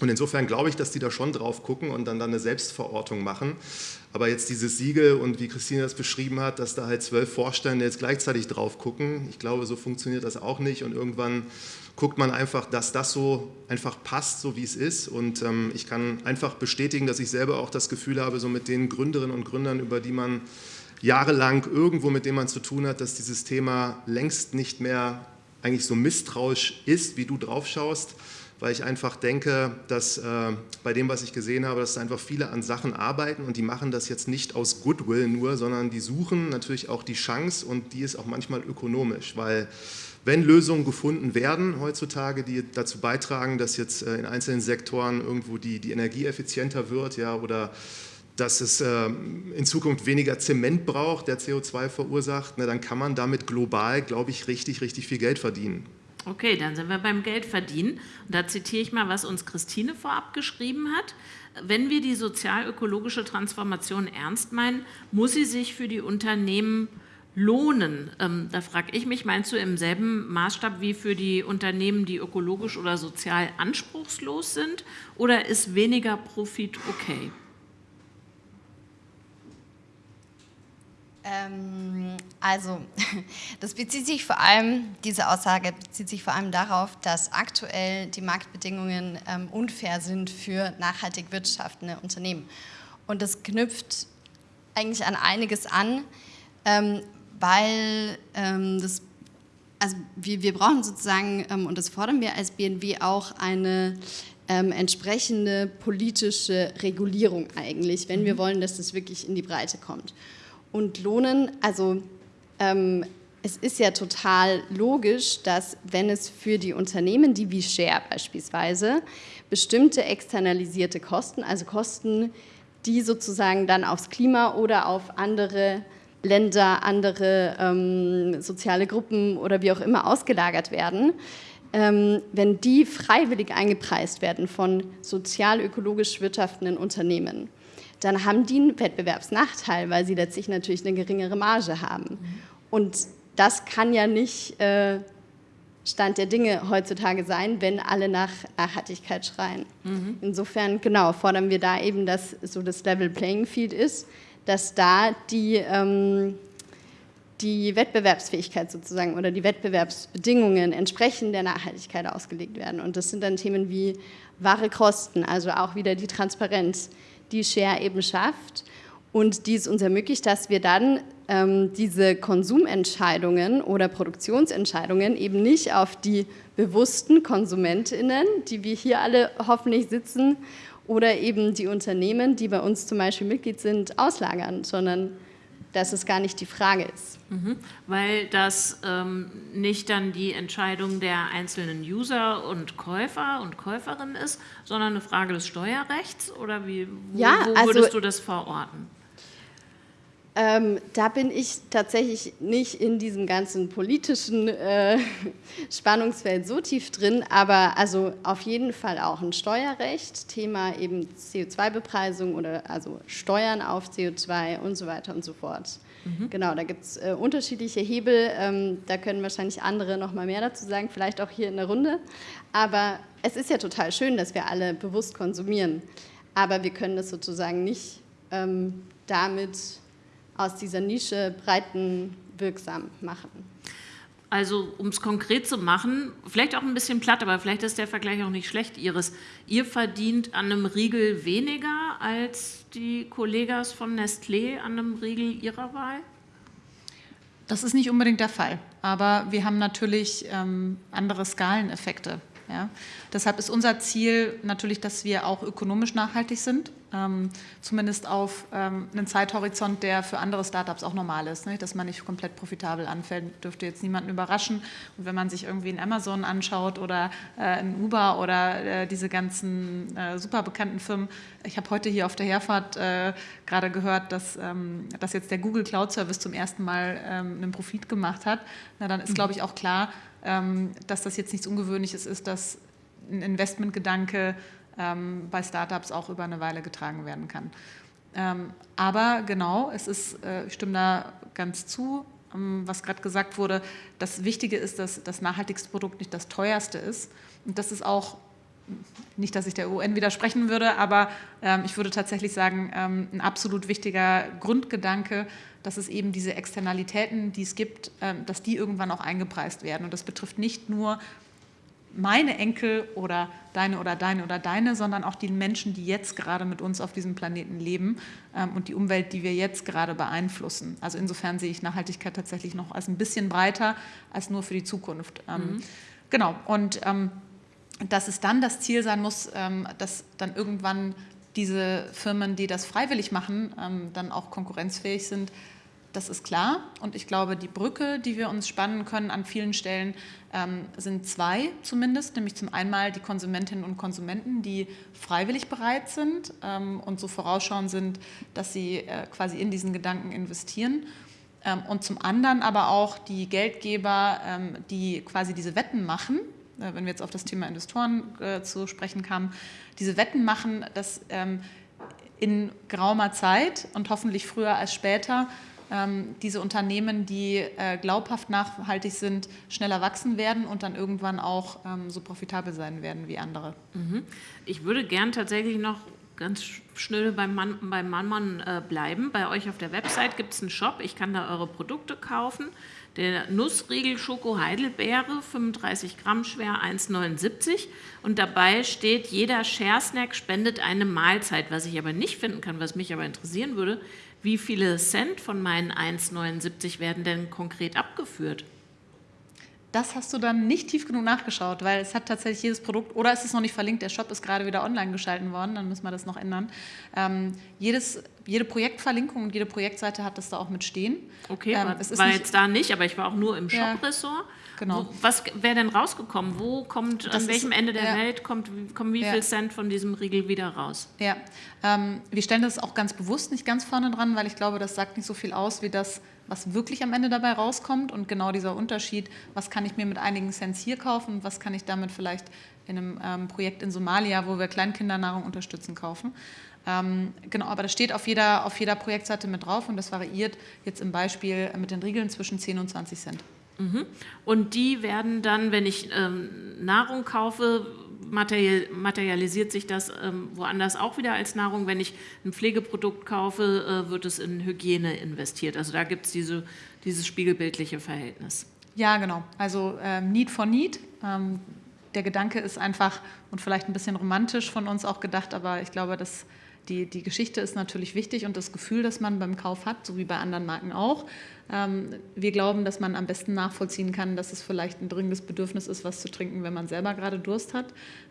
Und insofern glaube ich, dass die da schon drauf gucken und dann, dann eine Selbstverortung machen. Aber jetzt dieses Siegel und wie Christine das beschrieben hat, dass da halt zwölf Vorstände jetzt gleichzeitig drauf gucken, ich glaube, so funktioniert das auch nicht. Und irgendwann guckt man einfach, dass das so einfach passt, so wie es ist. Und ähm, ich kann einfach bestätigen, dass ich selber auch das Gefühl habe, so mit den Gründerinnen und Gründern, über die man jahrelang irgendwo mit denen man zu tun hat, dass dieses Thema längst nicht mehr eigentlich so misstrauisch ist, wie du drauf schaust weil ich einfach denke, dass äh, bei dem, was ich gesehen habe, dass einfach viele an Sachen arbeiten und die machen das jetzt nicht aus Goodwill nur, sondern die suchen natürlich auch die Chance und die ist auch manchmal ökonomisch, weil wenn Lösungen gefunden werden heutzutage, die dazu beitragen, dass jetzt äh, in einzelnen Sektoren irgendwo die, die Energie effizienter wird ja, oder dass es äh, in Zukunft weniger Zement braucht, der CO2 verursacht, ne, dann kann man damit global, glaube ich, richtig, richtig viel Geld verdienen. Okay, dann sind wir beim Geldverdienen. Und da zitiere ich mal, was uns Christine vorab geschrieben hat. Wenn wir die sozial-ökologische Transformation ernst meinen, muss sie sich für die Unternehmen lohnen. Ähm, da frage ich mich, meinst du im selben Maßstab wie für die Unternehmen, die ökologisch oder sozial anspruchslos sind? Oder ist weniger Profit okay? Ähm, also, [laughs] das bezieht sich vor allem, diese Aussage bezieht sich vor allem darauf, dass aktuell die Marktbedingungen ähm, unfair sind für nachhaltig wirtschaftende Unternehmen. Und das knüpft eigentlich an einiges an, ähm, weil ähm, das, also wir, wir brauchen sozusagen, ähm, und das fordern wir als BNW auch, eine ähm, entsprechende politische Regulierung eigentlich, wenn wir mhm. wollen, dass das wirklich in die Breite kommt. Und Lohnen, also ähm, es ist ja total logisch, dass wenn es für die Unternehmen, die wie Share beispielsweise, bestimmte externalisierte Kosten, also Kosten, die sozusagen dann aufs Klima oder auf andere Länder, andere ähm, soziale Gruppen oder wie auch immer ausgelagert werden, ähm, wenn die freiwillig eingepreist werden von sozial-ökologisch wirtschaftenden Unternehmen, dann haben die einen Wettbewerbsnachteil, weil sie letztlich natürlich eine geringere Marge haben. Und das kann ja nicht äh, Stand der Dinge heutzutage sein, wenn alle nach Nachhaltigkeit schreien. Mhm. Insofern, genau, fordern wir da eben, dass so das Level Playing Field ist, dass da die, ähm, die Wettbewerbsfähigkeit sozusagen oder die Wettbewerbsbedingungen entsprechend der Nachhaltigkeit ausgelegt werden. Und das sind dann Themen wie wahre Kosten, also auch wieder die Transparenz, die Share eben schafft. Und die es uns ermöglicht, dass wir dann ähm, diese Konsumentscheidungen oder Produktionsentscheidungen eben nicht auf die bewussten KonsumentInnen, die wir hier alle hoffentlich sitzen, oder eben die Unternehmen, die bei uns zum Beispiel Mitglied sind, auslagern, sondern dass es gar nicht die Frage ist. Mhm, weil das ähm, nicht dann die Entscheidung der einzelnen User und Käufer und Käuferinnen ist, sondern eine Frage des Steuerrechts oder wie wo, ja, wo würdest also, du das verorten? Ähm, da bin ich tatsächlich nicht in diesem ganzen politischen äh, [laughs] Spannungsfeld so tief drin, aber also auf jeden Fall auch ein Steuerrecht, Thema eben CO2-Bepreisung oder also Steuern auf CO2 und so weiter und so fort. Mhm. Genau, da gibt es äh, unterschiedliche Hebel, ähm, da können wahrscheinlich andere noch mal mehr dazu sagen, vielleicht auch hier in der Runde. Aber es ist ja total schön, dass wir alle bewusst konsumieren, aber wir können das sozusagen nicht ähm, damit aus dieser Nische breitenwirksam machen. Also um es konkret zu machen, vielleicht auch ein bisschen platt, aber vielleicht ist der Vergleich auch nicht schlecht, Iris. Ihr verdient an einem Riegel weniger als die Kollegas von Nestlé an einem Riegel ihrer Wahl? Das ist nicht unbedingt der Fall, aber wir haben natürlich ähm, andere Skaleneffekte. Ja? Deshalb ist unser Ziel natürlich, dass wir auch ökonomisch nachhaltig sind, ähm, zumindest auf ähm, einen Zeithorizont, der für andere Startups auch normal ist, ne? dass man nicht komplett profitabel anfällt, dürfte jetzt niemanden überraschen. Und wenn man sich irgendwie ein Amazon anschaut oder äh, ein Uber oder äh, diese ganzen äh, super bekannten Firmen, ich habe heute hier auf der Herfahrt äh, gerade gehört, dass, ähm, dass jetzt der Google Cloud Service zum ersten Mal ähm, einen Profit gemacht hat, na, dann ist, mhm. glaube ich, auch klar, dass das jetzt nichts Ungewöhnliches ist, dass ein Investmentgedanke ähm, bei Startups auch über eine Weile getragen werden kann. Ähm, aber genau, es ist, äh, ich stimme da ganz zu, was gerade gesagt wurde, das Wichtige ist, dass das nachhaltigste Produkt nicht das teuerste ist. Und das ist auch, nicht, dass ich der UN widersprechen würde, aber ich würde tatsächlich sagen, ein absolut wichtiger Grundgedanke, dass es eben diese Externalitäten, die es gibt, ähm, dass die irgendwann auch eingepreist werden. Und das betrifft nicht nur meine Enkel oder deine oder deine oder deine, sondern auch die Menschen, die jetzt gerade mit uns auf diesem Planeten leben ähm, und die Umwelt, die wir jetzt gerade beeinflussen. Also insofern sehe ich Nachhaltigkeit tatsächlich noch als ein bisschen breiter als nur für die Zukunft. Ähm, mhm. Genau, und dass es dann das Ziel sein muss, dass dann irgendwann diese Firmen, die das freiwillig machen, dann auch konkurrenzfähig sind, das ist klar. Und ich glaube, die Brücke, die wir uns spannen können an vielen Stellen, ähm, sind zwei zumindest. Nämlich zum einen die Konsumentinnen und Konsumenten, die freiwillig bereit sind ähm, und so vorausschauend sind, dass sie äh, quasi in diesen Gedanken investieren. Ähm, und zum anderen aber auch die Geldgeber, ähm, die quasi diese Wetten machen, äh, wenn wir jetzt auf das Thema Investoren äh, zu sprechen kamen, diese Wetten machen, dass ähm, in geraumer Zeit und hoffentlich früher als später diese Unternehmen, die äh, glaubhaft nachhaltig sind, schneller wachsen werden und dann irgendwann auch ähm, so profitabel sein werden wie andere. Mhm. Ich würde gern tatsächlich noch ganz schnell beim Mann, beim Mann äh, bleiben. Bei euch auf der Website gibt es einen Shop, ich kann da eure Produkte kaufen. Der Nussriegel Schoko Heidelbeere, 35 Gramm schwer, 1,79 und dabei steht, jeder Share-Snack spendet eine Mahlzeit. Was ich aber nicht finden kann, was mich aber interessieren würde, wie viele Cent von meinen 1,79 werden denn konkret abgeführt? Das hast du dann nicht tief genug nachgeschaut, weil es hat tatsächlich jedes Produkt, oder es ist noch nicht verlinkt, der Shop ist gerade wieder online geschalten worden, dann müssen wir das noch ändern. Ähm, jedes, jede Projektverlinkung und jede Projektseite hat das da auch mit stehen. Okay, ähm, es war jetzt da nicht, aber ich war auch nur im Shop-Ressort. Ja. Genau. Wo, was wäre denn rausgekommen? Wo kommt, das an welchem ist, Ende der ja. Welt kommt, kommen wie ja. viel Cent von diesem Riegel wieder raus? Ja, ähm, wir stellen das auch ganz bewusst nicht ganz vorne dran, weil ich glaube, das sagt nicht so viel aus, wie das, was wirklich am Ende dabei rauskommt und genau dieser Unterschied, was kann ich mir mit einigen Cents hier kaufen was kann ich damit vielleicht in einem ähm, Projekt in Somalia, wo wir Kleinkindernahrung unterstützen, kaufen. Ähm, genau, aber das steht auf jeder, auf jeder Projektseite mit drauf und das variiert jetzt im Beispiel mit den Riegeln zwischen 10 und 20 Cent. Mhm. Und die werden dann, wenn ich ähm, Nahrung kaufe, materialisiert sich das ähm, woanders auch wieder als Nahrung. Wenn ich ein Pflegeprodukt kaufe, äh, wird es in Hygiene investiert. Also da gibt es diese, dieses spiegelbildliche Verhältnis. Ja, genau. Also ähm, Need for Need. Ähm, der Gedanke ist einfach und vielleicht ein bisschen romantisch von uns auch gedacht, aber ich glaube, dass die, die Geschichte ist natürlich wichtig und das Gefühl, das man beim Kauf hat, so wie bei anderen Marken auch. Ähm, wir glauben, dass man am besten nachvollziehen kann, dass es vielleicht ein dringendes Bedürfnis ist, was zu trinken, wenn man selber gerade Durst hat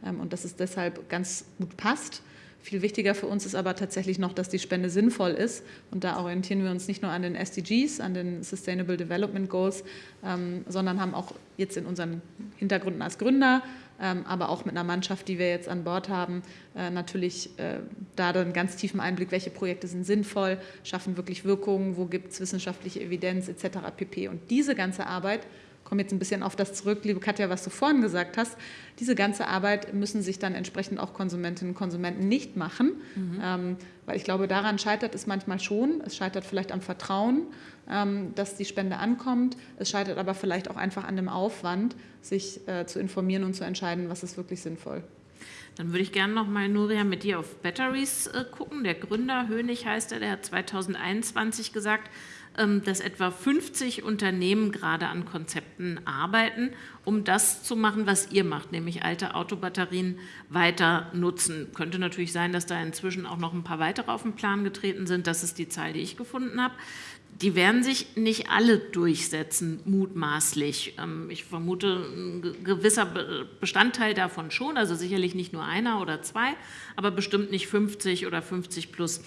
ähm, und dass es deshalb ganz gut passt. Viel wichtiger für uns ist aber tatsächlich noch, dass die Spende sinnvoll ist. Und da orientieren wir uns nicht nur an den SDGs, an den Sustainable Development Goals, ähm, sondern haben auch jetzt in unseren Hintergründen als Gründer ähm, aber auch mit einer Mannschaft, die wir jetzt an Bord haben, äh, natürlich äh, da einen ganz tiefen Einblick, welche Projekte sind sinnvoll, schaffen wirklich Wirkungen, wo gibt es wissenschaftliche Evidenz etc. pp. Und diese ganze Arbeit komme jetzt ein bisschen auf das zurück, liebe Katja, was du vorhin gesagt hast. Diese ganze Arbeit müssen sich dann entsprechend auch Konsumentinnen und Konsumenten nicht machen, mhm. ähm, weil ich glaube, daran scheitert es manchmal schon. Es scheitert vielleicht am Vertrauen, ähm, dass die Spende ankommt. Es scheitert aber vielleicht auch einfach an dem Aufwand, sich äh, zu informieren und zu entscheiden, was ist wirklich sinnvoll. Dann würde ich gerne noch mal, Nuria, mit dir auf Batteries äh, gucken. Der Gründer, Hönig heißt er, der hat 2021 gesagt, dass etwa 50 Unternehmen gerade an Konzepten arbeiten, um das zu machen, was ihr macht, nämlich alte Autobatterien weiter nutzen. Könnte natürlich sein, dass da inzwischen auch noch ein paar weitere auf den Plan getreten sind. Das ist die Zahl, die ich gefunden habe. Die werden sich nicht alle durchsetzen, mutmaßlich. Ähm, ich vermute, ein gewisser Bestandteil davon schon, also sicherlich nicht nur einer oder zwei, aber bestimmt nicht 50 oder 50 plus.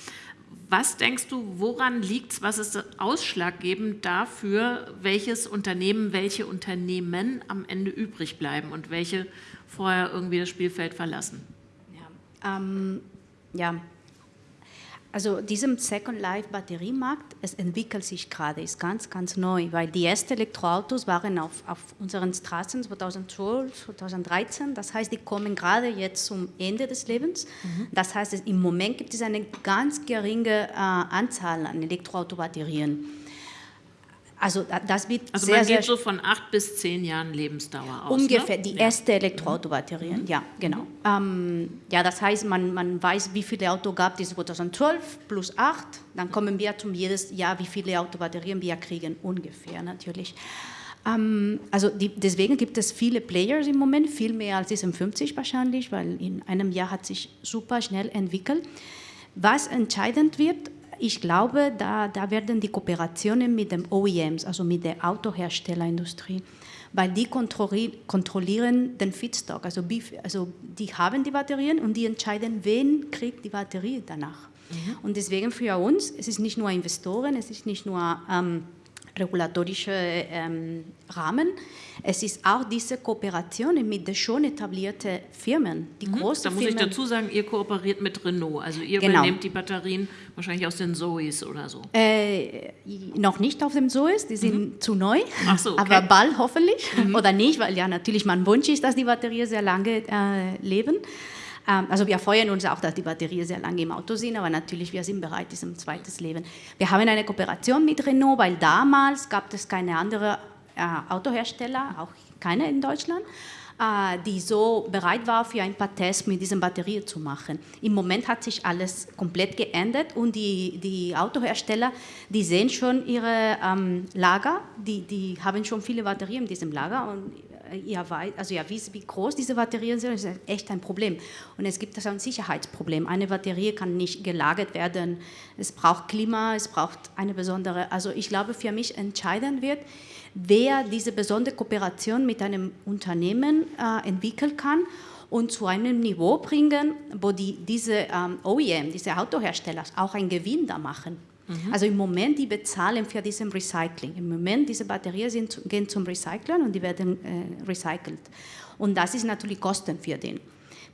Was denkst du, woran liegt es, was ist ausschlaggebend dafür, welches Unternehmen, welche Unternehmen am Ende übrig bleiben und welche vorher irgendwie das Spielfeld verlassen? Ja, ähm, ja also diesem Second Life Batteriemarkt, es entwickelt sich gerade, ist ganz, ganz neu, weil die ersten Elektroautos waren auf, auf unseren Straßen 2012, 2013, das heißt, die kommen gerade jetzt zum Ende des Lebens. Mhm. Das heißt, im Moment gibt es eine ganz geringe äh, Anzahl an Elektroautobatterien. Also das wird also sehr, man geht so von acht bis zehn Jahren Lebensdauer aus. Ungefähr, ne? die ja. erste Elektroautobatterien, mhm. ja, genau. Ähm, ja, das heißt, man, man weiß, wie viele Autos gab es 2012 plus acht, dann kommen wir zum jedes Jahr, wie viele Autobatterien wir kriegen, ungefähr natürlich. Ähm, also die, deswegen gibt es viele Players im Moment, viel mehr als diesen 50 wahrscheinlich, weil in einem Jahr hat sich super schnell entwickelt. Was entscheidend wird, ich glaube, da, da werden die Kooperationen mit den OEMs, also mit der Autoherstellerindustrie, weil die kontrollieren den Feedstock, also, also die haben die Batterien und die entscheiden, wen kriegt die Batterie danach. Mhm. Und deswegen für uns, es ist nicht nur Investoren, es ist nicht nur ähm, regulatorische ähm, Rahmen. Es ist auch diese Kooperation mit den schon etablierten Firmen, die mhm, großen Da muss Firmen. ich dazu sagen, ihr kooperiert mit Renault, also ihr genau. übernehmt die Batterien wahrscheinlich aus den Zoes oder so. Äh, noch nicht auf dem Zoes, die sind mhm. zu neu, so, okay. aber bald hoffentlich mhm. oder nicht, weil ja natürlich mein Wunsch ist, dass die Batterien sehr lange äh, leben. Ähm, also wir freuen uns auch, dass die Batterien sehr lange im Auto sind, aber natürlich, wir sind bereit, diesem zweites Leben. Wir haben eine Kooperation mit Renault, weil damals gab es keine andere äh, Autohersteller, auch keiner in Deutschland, äh, die so bereit war, für ein paar Tests mit diesen Batterien zu machen. Im Moment hat sich alles komplett geändert und die, die Autohersteller, die sehen schon ihre ähm, Lager, die, die haben schon viele Batterien in diesem Lager und ihr, also ihr wisst, wie groß diese Batterien sind, das ist echt ein Problem. Und es gibt ein Sicherheitsproblem. Eine Batterie kann nicht gelagert werden, es braucht Klima, es braucht eine besondere, also ich glaube, für mich entscheidend wird, wer diese besondere Kooperation mit einem Unternehmen äh, entwickeln kann und zu einem Niveau bringen, wo die, diese ähm, OEM, diese Autohersteller auch einen Gewinn da machen. Mhm. Also im Moment, die bezahlen für diesen Recycling. Im Moment, diese Batterien sind, gehen zum Recyceln und die werden äh, recycelt. Und das ist natürlich Kosten für den.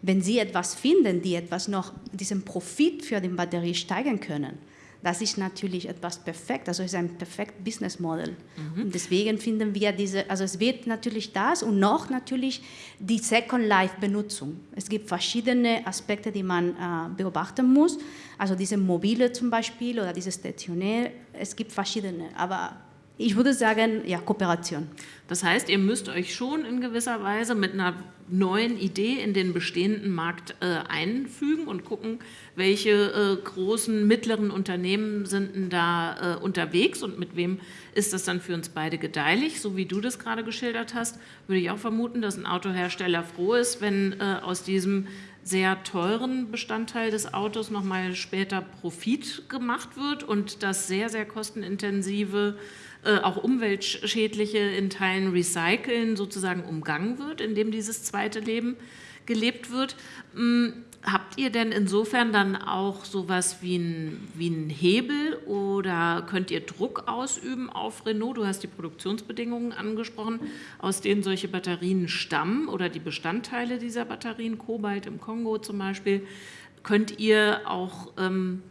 Wenn Sie etwas finden, die etwas noch, diesen Profit für die Batterie steigern können, das ist natürlich etwas perfekt, also es ist ein perfekt Business Model. Mhm. Und deswegen finden wir diese, also es wird natürlich das und noch natürlich die Second Life Benutzung. Es gibt verschiedene Aspekte, die man äh, beobachten muss. Also diese mobile zum Beispiel oder diese stationär, es gibt verschiedene, aber ich würde sagen, ja, Kooperation. Das heißt, ihr müsst euch schon in gewisser Weise mit einer neuen Idee in den bestehenden Markt äh, einfügen und gucken, welche äh, großen, mittleren Unternehmen sind denn da äh, unterwegs und mit wem ist das dann für uns beide gedeihlich. So wie du das gerade geschildert hast, würde ich auch vermuten, dass ein Autohersteller froh ist, wenn äh, aus diesem sehr teuren Bestandteil des Autos nochmal später Profit gemacht wird und das sehr, sehr kostenintensive äh, auch umweltschädliche in Teilen Recyceln sozusagen umgangen wird, indem dieses zweite Leben gelebt wird. Hm, habt ihr denn insofern dann auch sowas wie einen wie ein Hebel oder könnt ihr Druck ausüben auf Renault? Du hast die Produktionsbedingungen angesprochen, aus denen solche Batterien stammen oder die Bestandteile dieser Batterien, Kobalt im Kongo zum Beispiel. Könnt ihr auch ähm,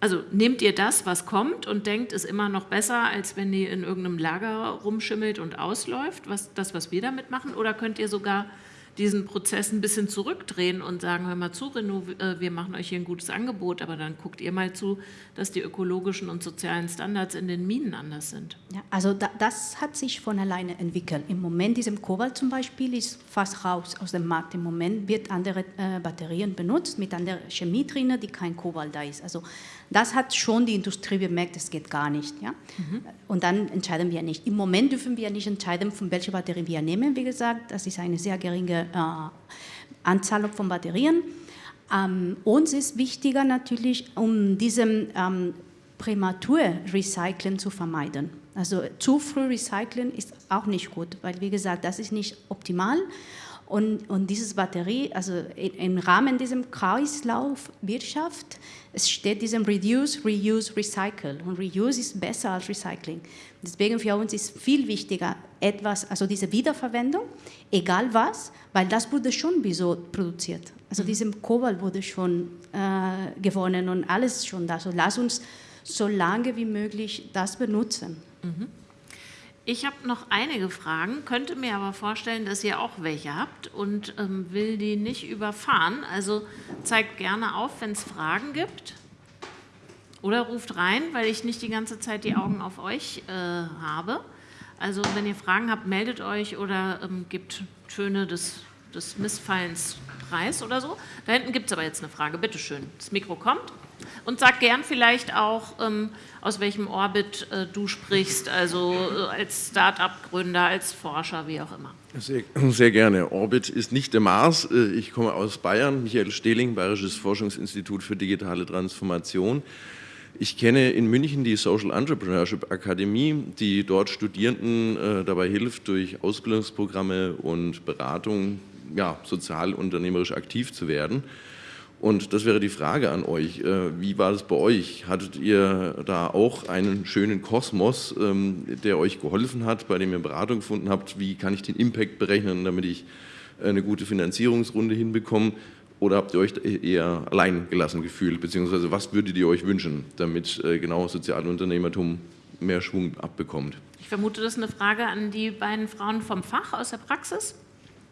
also nehmt ihr das, was kommt und denkt, ist immer noch besser, als wenn die in irgendeinem Lager rumschimmelt und ausläuft, was, das, was wir damit machen? Oder könnt ihr sogar diesen Prozess ein bisschen zurückdrehen und sagen, hör mal zu, Renault, äh, wir machen euch hier ein gutes Angebot, aber dann guckt ihr mal zu, dass die ökologischen und sozialen Standards in den Minen anders sind. Ja, also da, das hat sich von alleine entwickelt. Im Moment, diesem Kobalt zum Beispiel, ist fast raus aus dem Markt. Im Moment wird andere äh, Batterien benutzt mit anderer Chemie drin, die kein Kobalt da ist. Also das hat schon die Industrie bemerkt, das geht gar nicht. Ja? Mhm. Und dann entscheiden wir nicht. Im Moment dürfen wir nicht entscheiden, von welcher Batterie wir nehmen. Wie gesagt, das ist eine sehr geringe äh, Anzahl von Batterien. Ähm, uns ist wichtiger natürlich, um diesem ähm, Prämatur-Recyceln zu vermeiden. Also zu früh recyceln ist auch nicht gut, weil wie gesagt, das ist nicht optimal. Und, und diese Batterie, also im Rahmen dieser Kreislaufwirtschaft, es steht diesem Reduce, Reuse, Recycle. Und Reuse ist besser als Recycling. Deswegen für uns ist viel wichtiger etwas, also diese Wiederverwendung, egal was, weil das wurde schon so produziert. Also mhm. diesem Kobalt wurde schon äh, gewonnen und alles schon da. So lass uns so lange wie möglich das benutzen. Mhm. Ich habe noch einige Fragen, könnte mir aber vorstellen, dass ihr auch welche habt und ähm, will die nicht überfahren. Also zeigt gerne auf, wenn es Fragen gibt. Oder ruft rein, weil ich nicht die ganze Zeit die Augen auf euch äh, habe. Also wenn ihr Fragen habt, meldet euch oder ähm, gebt Töne des, des Missfallens preis oder so. Da hinten gibt es aber jetzt eine Frage. Bitte schön, das Mikro kommt. Und sag gern vielleicht auch, ähm, aus welchem Orbit äh, du sprichst, also äh, als Start-up-Gründer, als Forscher, wie auch immer. Sehr, sehr, gerne. Orbit ist nicht der Mars. Äh, ich komme aus Bayern, Michael Stehling, Bayerisches Forschungsinstitut für digitale Transformation. Ich kenne in München die Social Entrepreneurship Akademie, die dort Studierenden dabei hilft, durch Ausbildungsprogramme und Beratung ja, sozial unternehmerisch aktiv zu werden. Und das wäre die Frage an euch. Äh, wie war es bei euch? Hattet ihr da auch einen schönen Kosmos, ähm, der euch geholfen hat, bei dem ihr Beratung gefunden habt? Wie kann ich den Impact berechnen, damit ich eine gute Finanzierungsrunde hinbekomme? Oder habt ihr euch eher allein gelassen gefühlt? Beziehungsweise was würdet ihr euch wünschen, damit äh, genau Sozialunternehmertum mehr Schwung abbekommt? Ich vermute, das ist eine Frage an die beiden Frauen vom Fach aus der Praxis.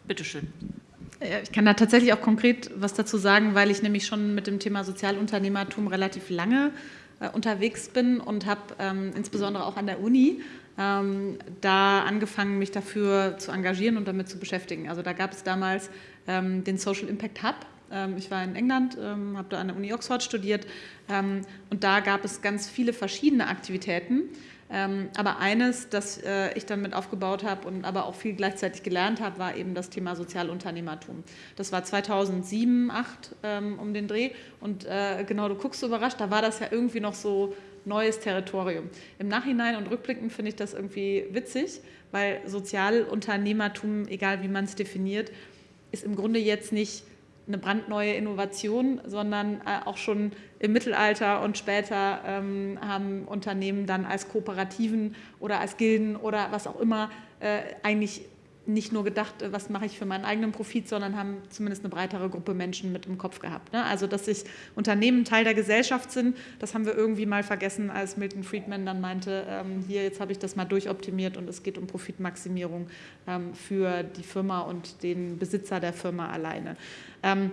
Bitte schön. Ich kann da tatsächlich auch konkret was dazu sagen, weil ich nämlich schon mit dem Thema Sozialunternehmertum relativ lange äh, unterwegs bin und habe ähm, insbesondere auch an der Uni ähm, da angefangen, mich dafür zu engagieren und damit zu beschäftigen. Also da gab es damals ähm, den Social Impact Hub. Ähm, ich war in England, ähm, habe da an der Uni Oxford studiert ähm, und da gab es ganz viele verschiedene Aktivitäten. Ähm, aber eines, das äh, ich dann mit aufgebaut habe und aber auch viel gleichzeitig gelernt habe, war eben das Thema Sozialunternehmertum. Das war 2007, 2008 ähm, um den Dreh und äh, genau, du guckst so überrascht, da war das ja irgendwie noch so neues Territorium. Im Nachhinein und rückblickend finde ich das irgendwie witzig, weil Sozialunternehmertum, egal wie man es definiert, ist im Grunde jetzt nicht eine brandneue Innovation, sondern äh, auch schon im Mittelalter und später ähm, haben Unternehmen dann als Kooperativen oder als Gilden oder was auch immer äh, eigentlich nicht nur gedacht, äh, was mache ich für meinen eigenen Profit, sondern haben zumindest eine breitere Gruppe Menschen mit im Kopf gehabt. Ne? Also, dass sich Unternehmen Teil der Gesellschaft sind, das haben wir irgendwie mal vergessen, als Milton Friedman dann meinte, ähm, hier, jetzt habe ich das mal durchoptimiert und es geht um Profitmaximierung ähm, für die Firma und den Besitzer der Firma alleine. Ähm,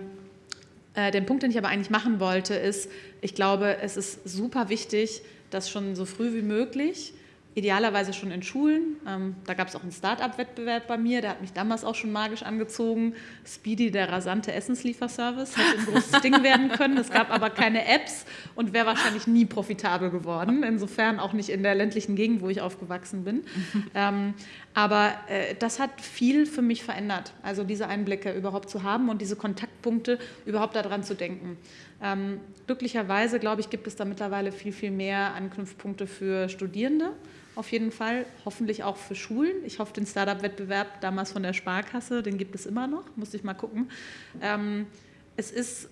äh, den Punkt, den ich aber eigentlich machen wollte, ist, ich glaube, es ist super wichtig, dass schon so früh wie möglich idealerweise schon in Schulen. Ähm, da gab es auch einen Start-up-Wettbewerb bei mir, der hat mich damals auch schon magisch angezogen. Speedy, der rasante Essenslieferservice, hätte ein großes [laughs] Ding werden können. Es gab aber keine Apps und wäre wahrscheinlich nie profitabel geworden. Insofern auch nicht in der ländlichen Gegend, wo ich aufgewachsen bin. [laughs] ähm, aber äh, das hat viel für mich verändert, also diese Einblicke überhaupt zu haben und diese Kontaktpunkte überhaupt daran zu denken. Ähm, glücklicherweise, glaube ich, gibt es da mittlerweile viel, viel mehr Anknüpfpunkte für Studierende auf jeden Fall, hoffentlich auch für Schulen. Ich hoffe, den Startup-Wettbewerb damals von der Sparkasse, den gibt es immer noch, muss ich mal gucken. Ähm, es ist äh,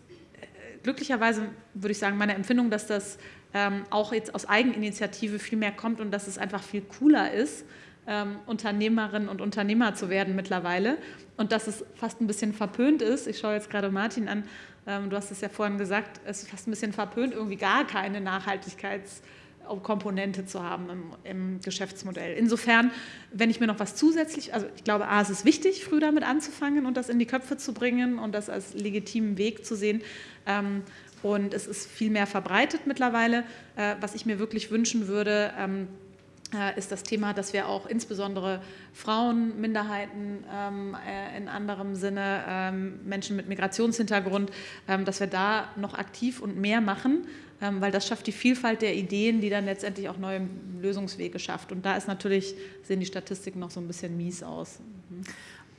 glücklicherweise, würde ich sagen, meine Empfindung, dass das ähm, auch jetzt aus Eigeninitiative viel mehr kommt und dass es einfach viel cooler ist, ähm, Unternehmerinnen und Unternehmer zu werden mittlerweile und dass es fast ein bisschen verpönt ist. Ich schaue jetzt gerade Martin an, ähm, du hast es ja vorhin gesagt, es ist fast ein bisschen verpönt, irgendwie gar keine Nachhaltigkeits- Komponente zu haben im, im, Geschäftsmodell. Insofern, wenn ich mir noch was zusätzlich, also ich glaube, A, es ist wichtig, früh damit anzufangen und das in die Köpfe zu bringen und das als legitimen Weg zu sehen. Ähm, und es ist viel mehr verbreitet mittlerweile. Äh, was ich mir wirklich wünschen würde, ähm, äh, ist das Thema, dass wir auch insbesondere Frauen, Minderheiten ähm, äh, in anderem Sinne, ähm, Menschen mit Migrationshintergrund, ähm, dass wir da noch aktiv und mehr machen, ähm, weil das schafft die Vielfalt der Ideen, die dann letztendlich auch neue Lösungswege schafft. Und da ist natürlich, sehen die Statistiken noch so ein bisschen mies aus. Mhm.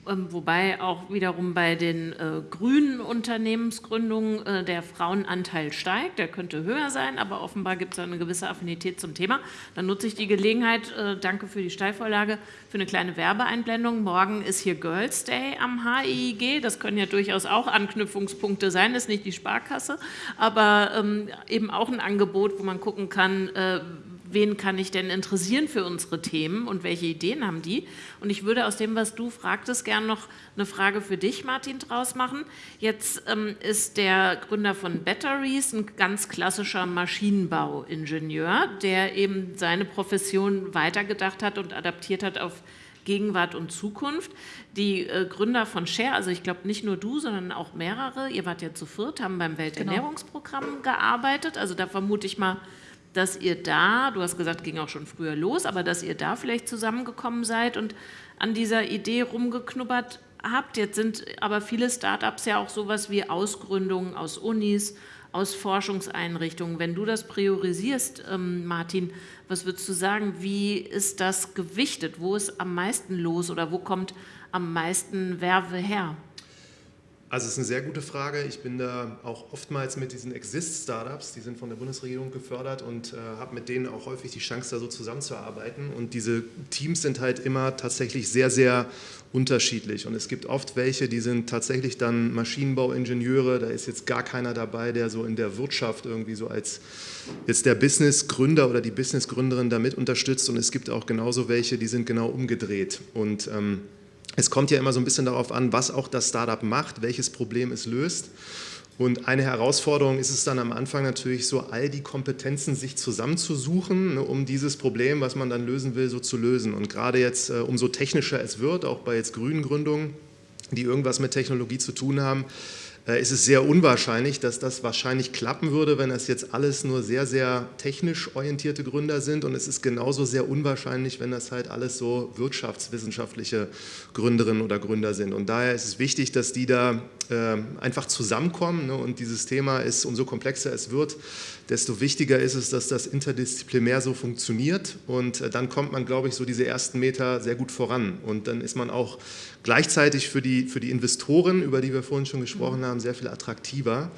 Ähm, wobei auch wiederum bei den äh, grünen Unternehmensgründungen äh, der Frauenanteil steigt. Der könnte höher sein, aber offenbar gibt es eine gewisse Affinität zum Thema. Dann nutze ich die Gelegenheit, äh, danke für die Steilvorlage, für eine kleine Werbeeinblendung. Morgen ist hier Girls Day am HIIG. Das können ja durchaus auch Anknüpfungspunkte sein, das ist nicht die Sparkasse, aber ähm, eben auch ein Angebot, wo man gucken kann, äh, wen kann ich denn interessieren für unsere Themen und welche Ideen haben die? Und ich würde aus dem, was du fragtest, gerne noch eine Frage für dich, Martin, draus machen. Jetzt ähm, ist der Gründer von Batteries ein ganz klassischer Maschinenbauingenieur, der eben seine Profession weitergedacht hat und adaptiert hat auf Gegenwart und Zukunft. Die äh, Gründer von Share, also ich glaube nicht nur du, sondern auch mehrere, ihr wart ja zu viert, haben beim Welternährungsprogramm genau. gearbeitet. Also da vermute ich mal, dass ihr da, du hast gesagt, ging auch schon früher los, aber dass ihr da vielleicht zusammengekommen seid und an dieser Idee rumgeknubbert habt. Jetzt sind aber viele Startups ja auch sowas wie Ausgründungen aus Unis, aus Forschungseinrichtungen. Wenn du das priorisierst, ähm, Martin, was würdest du sagen, wie ist das gewichtet? Wo ist am meisten los oder wo kommt am meisten Werbe her? Also es ist eine sehr gute Frage. Ich bin da auch oftmals mit diesen Exist-Startups, die sind von der Bundesregierung gefördert und äh, habe mit denen auch häufig die Chance, da so zusammenzuarbeiten. Und diese Teams sind halt immer tatsächlich sehr, sehr unterschiedlich. Und es gibt oft welche, die sind tatsächlich dann Maschinenbauingenieure. Da ist jetzt gar keiner dabei, der so in der Wirtschaft irgendwie so als jetzt der Businessgründer oder die Businessgründerin damit unterstützt. Und es gibt auch genauso welche, die sind genau umgedreht. Und ähm, es kommt ja immer so ein bisschen darauf an, was auch das Startup macht, welches Problem es löst. Und eine Herausforderung ist es dann am Anfang natürlich so, all die Kompetenzen sich zusammenzusuchen, ne, um dieses Problem, was man dann lösen will, so zu lösen. Und gerade jetzt, äh, umso technischer es wird, auch bei jetzt grünen Gründungen, die irgendwas mit Technologie zu tun haben, ist es sehr unwahrscheinlich, dass das wahrscheinlich klappen würde, wenn das jetzt alles nur sehr, sehr technisch orientierte Gründer sind. Und es ist genauso sehr unwahrscheinlich, wenn das halt alles so wirtschaftswissenschaftliche Gründerinnen oder Gründer sind. Und daher ist es wichtig, dass die da äh, einfach zusammenkommen. Ne? Und dieses Thema ist, umso komplexer es wird, desto wichtiger ist es, dass das interdisziplinär so funktioniert. Und äh, dann kommt man, glaube ich, so diese ersten Meter sehr gut voran. Und dann ist man auch gleichzeitig für die, für die Investoren, über die wir vorhin schon gesprochen haben, sehr viel attraktiver,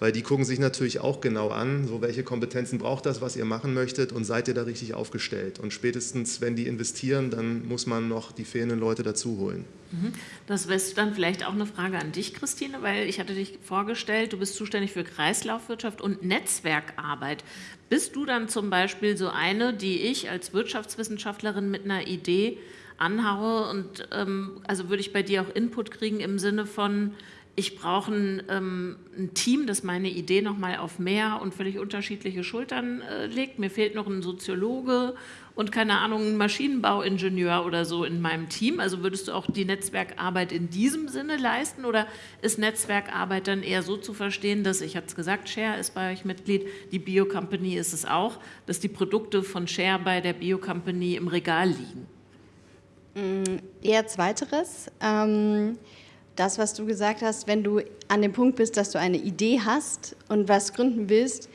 weil die gucken sich natürlich auch genau an, so welche Kompetenzen braucht das, was ihr machen möchtet und seid ihr da richtig aufgestellt. Und spätestens, wenn die investieren, dann muss man noch die fehlenden Leute dazu holen. Mhm. Das wäre dann vielleicht auch eine Frage an dich, Christine, weil ich hatte dich vorgestellt, du bist zuständig für Kreislaufwirtschaft und Netzwerkarbeit. Bist du dann zum Beispiel so eine, die ich als Wirtschaftswissenschaftlerin mit einer Idee anhaue und ähm, also würde ich bei dir auch Input kriegen im Sinne von, ich brauche ein, ähm, ein, Team, das meine Idee nochmal auf mehr und völlig unterschiedliche Schultern äh, legt. Mir fehlt noch ein Soziologe und keine Ahnung, ein Maschinenbauingenieur oder so in meinem Team. Also würdest du auch die Netzwerkarbeit in diesem Sinne leisten oder ist Netzwerkarbeit dann eher so zu verstehen, dass, ich hatte es gesagt, Share ist bei euch Mitglied, die Bio-Company ist es auch, dass die Produkte von Share bei der Bio-Company im Regal liegen? Mm, eher zweiteres. Ähm das, was du gesagt hast, wenn du an dem Punkt bist, dass du eine Idee hast und was gründen willst,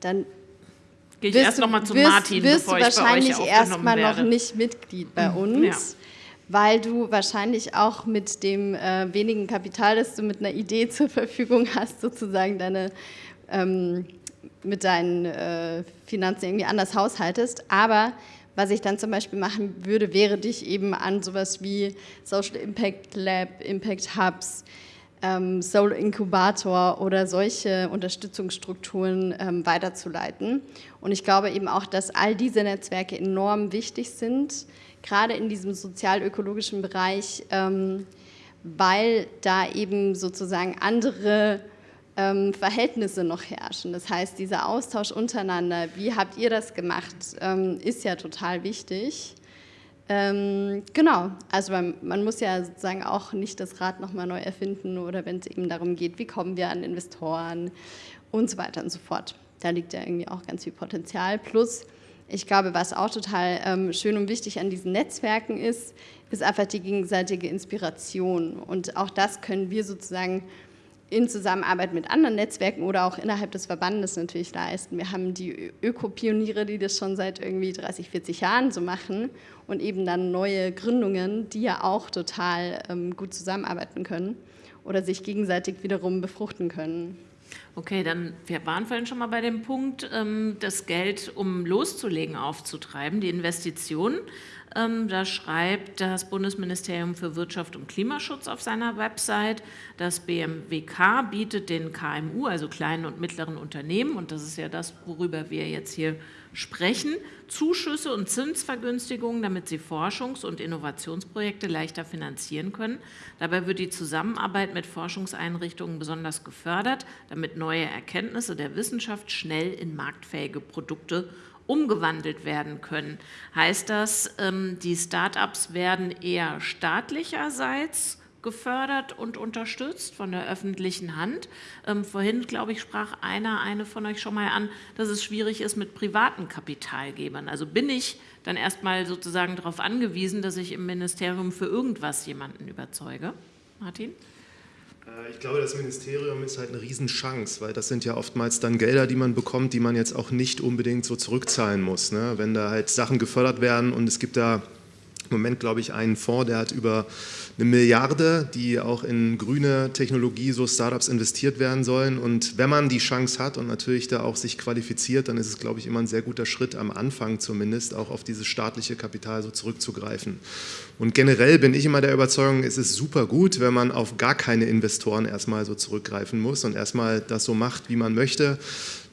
dann gehe ich erst nochmal zu Martin, wirst bevor du wahrscheinlich erstmal noch nicht Mitglied bei uns, ja. weil du wahrscheinlich auch mit dem äh, wenigen Kapital, das du mit einer Idee [laughs] zur Verfügung hast, sozusagen deine ähm, mit deinen äh, Finanzen irgendwie anders haushaltest. Aber was ich dann zum Beispiel machen würde, wäre dich eben an sowas wie Social Impact Lab, Impact Hubs, ähm, Soul Inkubator oder solche Unterstützungsstrukturen ähm, weiterzuleiten. Und ich glaube eben auch, dass all diese Netzwerke enorm wichtig sind, gerade in diesem sozial-ökologischen Bereich, ähm, weil da eben sozusagen andere ähm, Verhältnisse noch herrschen. Das heißt, dieser Austausch untereinander, wie habt ihr das gemacht, ähm, ist ja total wichtig. Ähm, genau, also man, man, muss ja sozusagen auch nicht das Rad nochmal neu erfinden oder wenn es eben darum geht, wie kommen wir an Investoren und so weiter und so fort. Da liegt ja irgendwie auch ganz viel Potenzial. Plus, ich glaube, was auch total ähm, schön und wichtig an diesen Netzwerken ist, ist einfach die gegenseitige Inspiration. Und auch das können wir sozusagen in Zusammenarbeit mit anderen Netzwerken oder auch innerhalb des Verbandes natürlich leisten. Wir haben die Ökopioniere, die das schon seit irgendwie 30, 40 Jahren so machen und eben dann neue Gründungen, die ja auch total ähm, gut zusammenarbeiten können oder sich gegenseitig wiederum befruchten können. Okay, dann wir waren vorhin schon mal bei dem Punkt, ähm, das Geld, um loszulegen, aufzutreiben, die Investitionen. Ähm, da schreibt das Bundesministerium für Wirtschaft und Klimaschutz auf seiner Website, das BMWK bietet den KMU, also kleinen und mittleren Unternehmen, und das ist ja das, worüber wir jetzt hier sprechen, Zuschüsse und Zinsvergünstigungen, damit sie Forschungs- und Innovationsprojekte leichter finanzieren können. Dabei wird die Zusammenarbeit mit Forschungseinrichtungen besonders gefördert, damit neue Erkenntnisse der Wissenschaft schnell in marktfähige Produkte umgewandelt werden können. Heißt das, ähm, die Start-ups werden eher staatlicherseits gefördert und unterstützt von der öffentlichen Hand. Ähm, vorhin, glaube ich, sprach einer, eine von euch schon mal an, dass es schwierig ist mit privaten Kapitalgebern. Also bin ich dann erstmal sozusagen darauf angewiesen, dass ich im Ministerium für irgendwas jemanden überzeuge? Martin? Äh, ich glaube, das Ministerium ist halt eine Riesenchance, weil das sind ja oftmals dann Gelder, die man bekommt, die man jetzt auch nicht unbedingt so zurückzahlen muss. Ne? Wenn da halt Sachen gefördert werden und es gibt da im Moment, glaube ich, einen Fonds, der hat über eine Milliarde, die auch in grüne Technologie, so Startups investiert werden sollen. Und wenn man die Chance hat und natürlich da auch sich qualifiziert, dann ist es, glaube ich, immer ein sehr guter Schritt am Anfang zumindest, auch auf dieses staatliche Kapital so zurückzugreifen. Und generell bin ich immer der Überzeugung, es ist super gut, wenn man auf gar keine Investoren erstmal so zurückgreifen muss und erstmal das so macht, wie man möchte.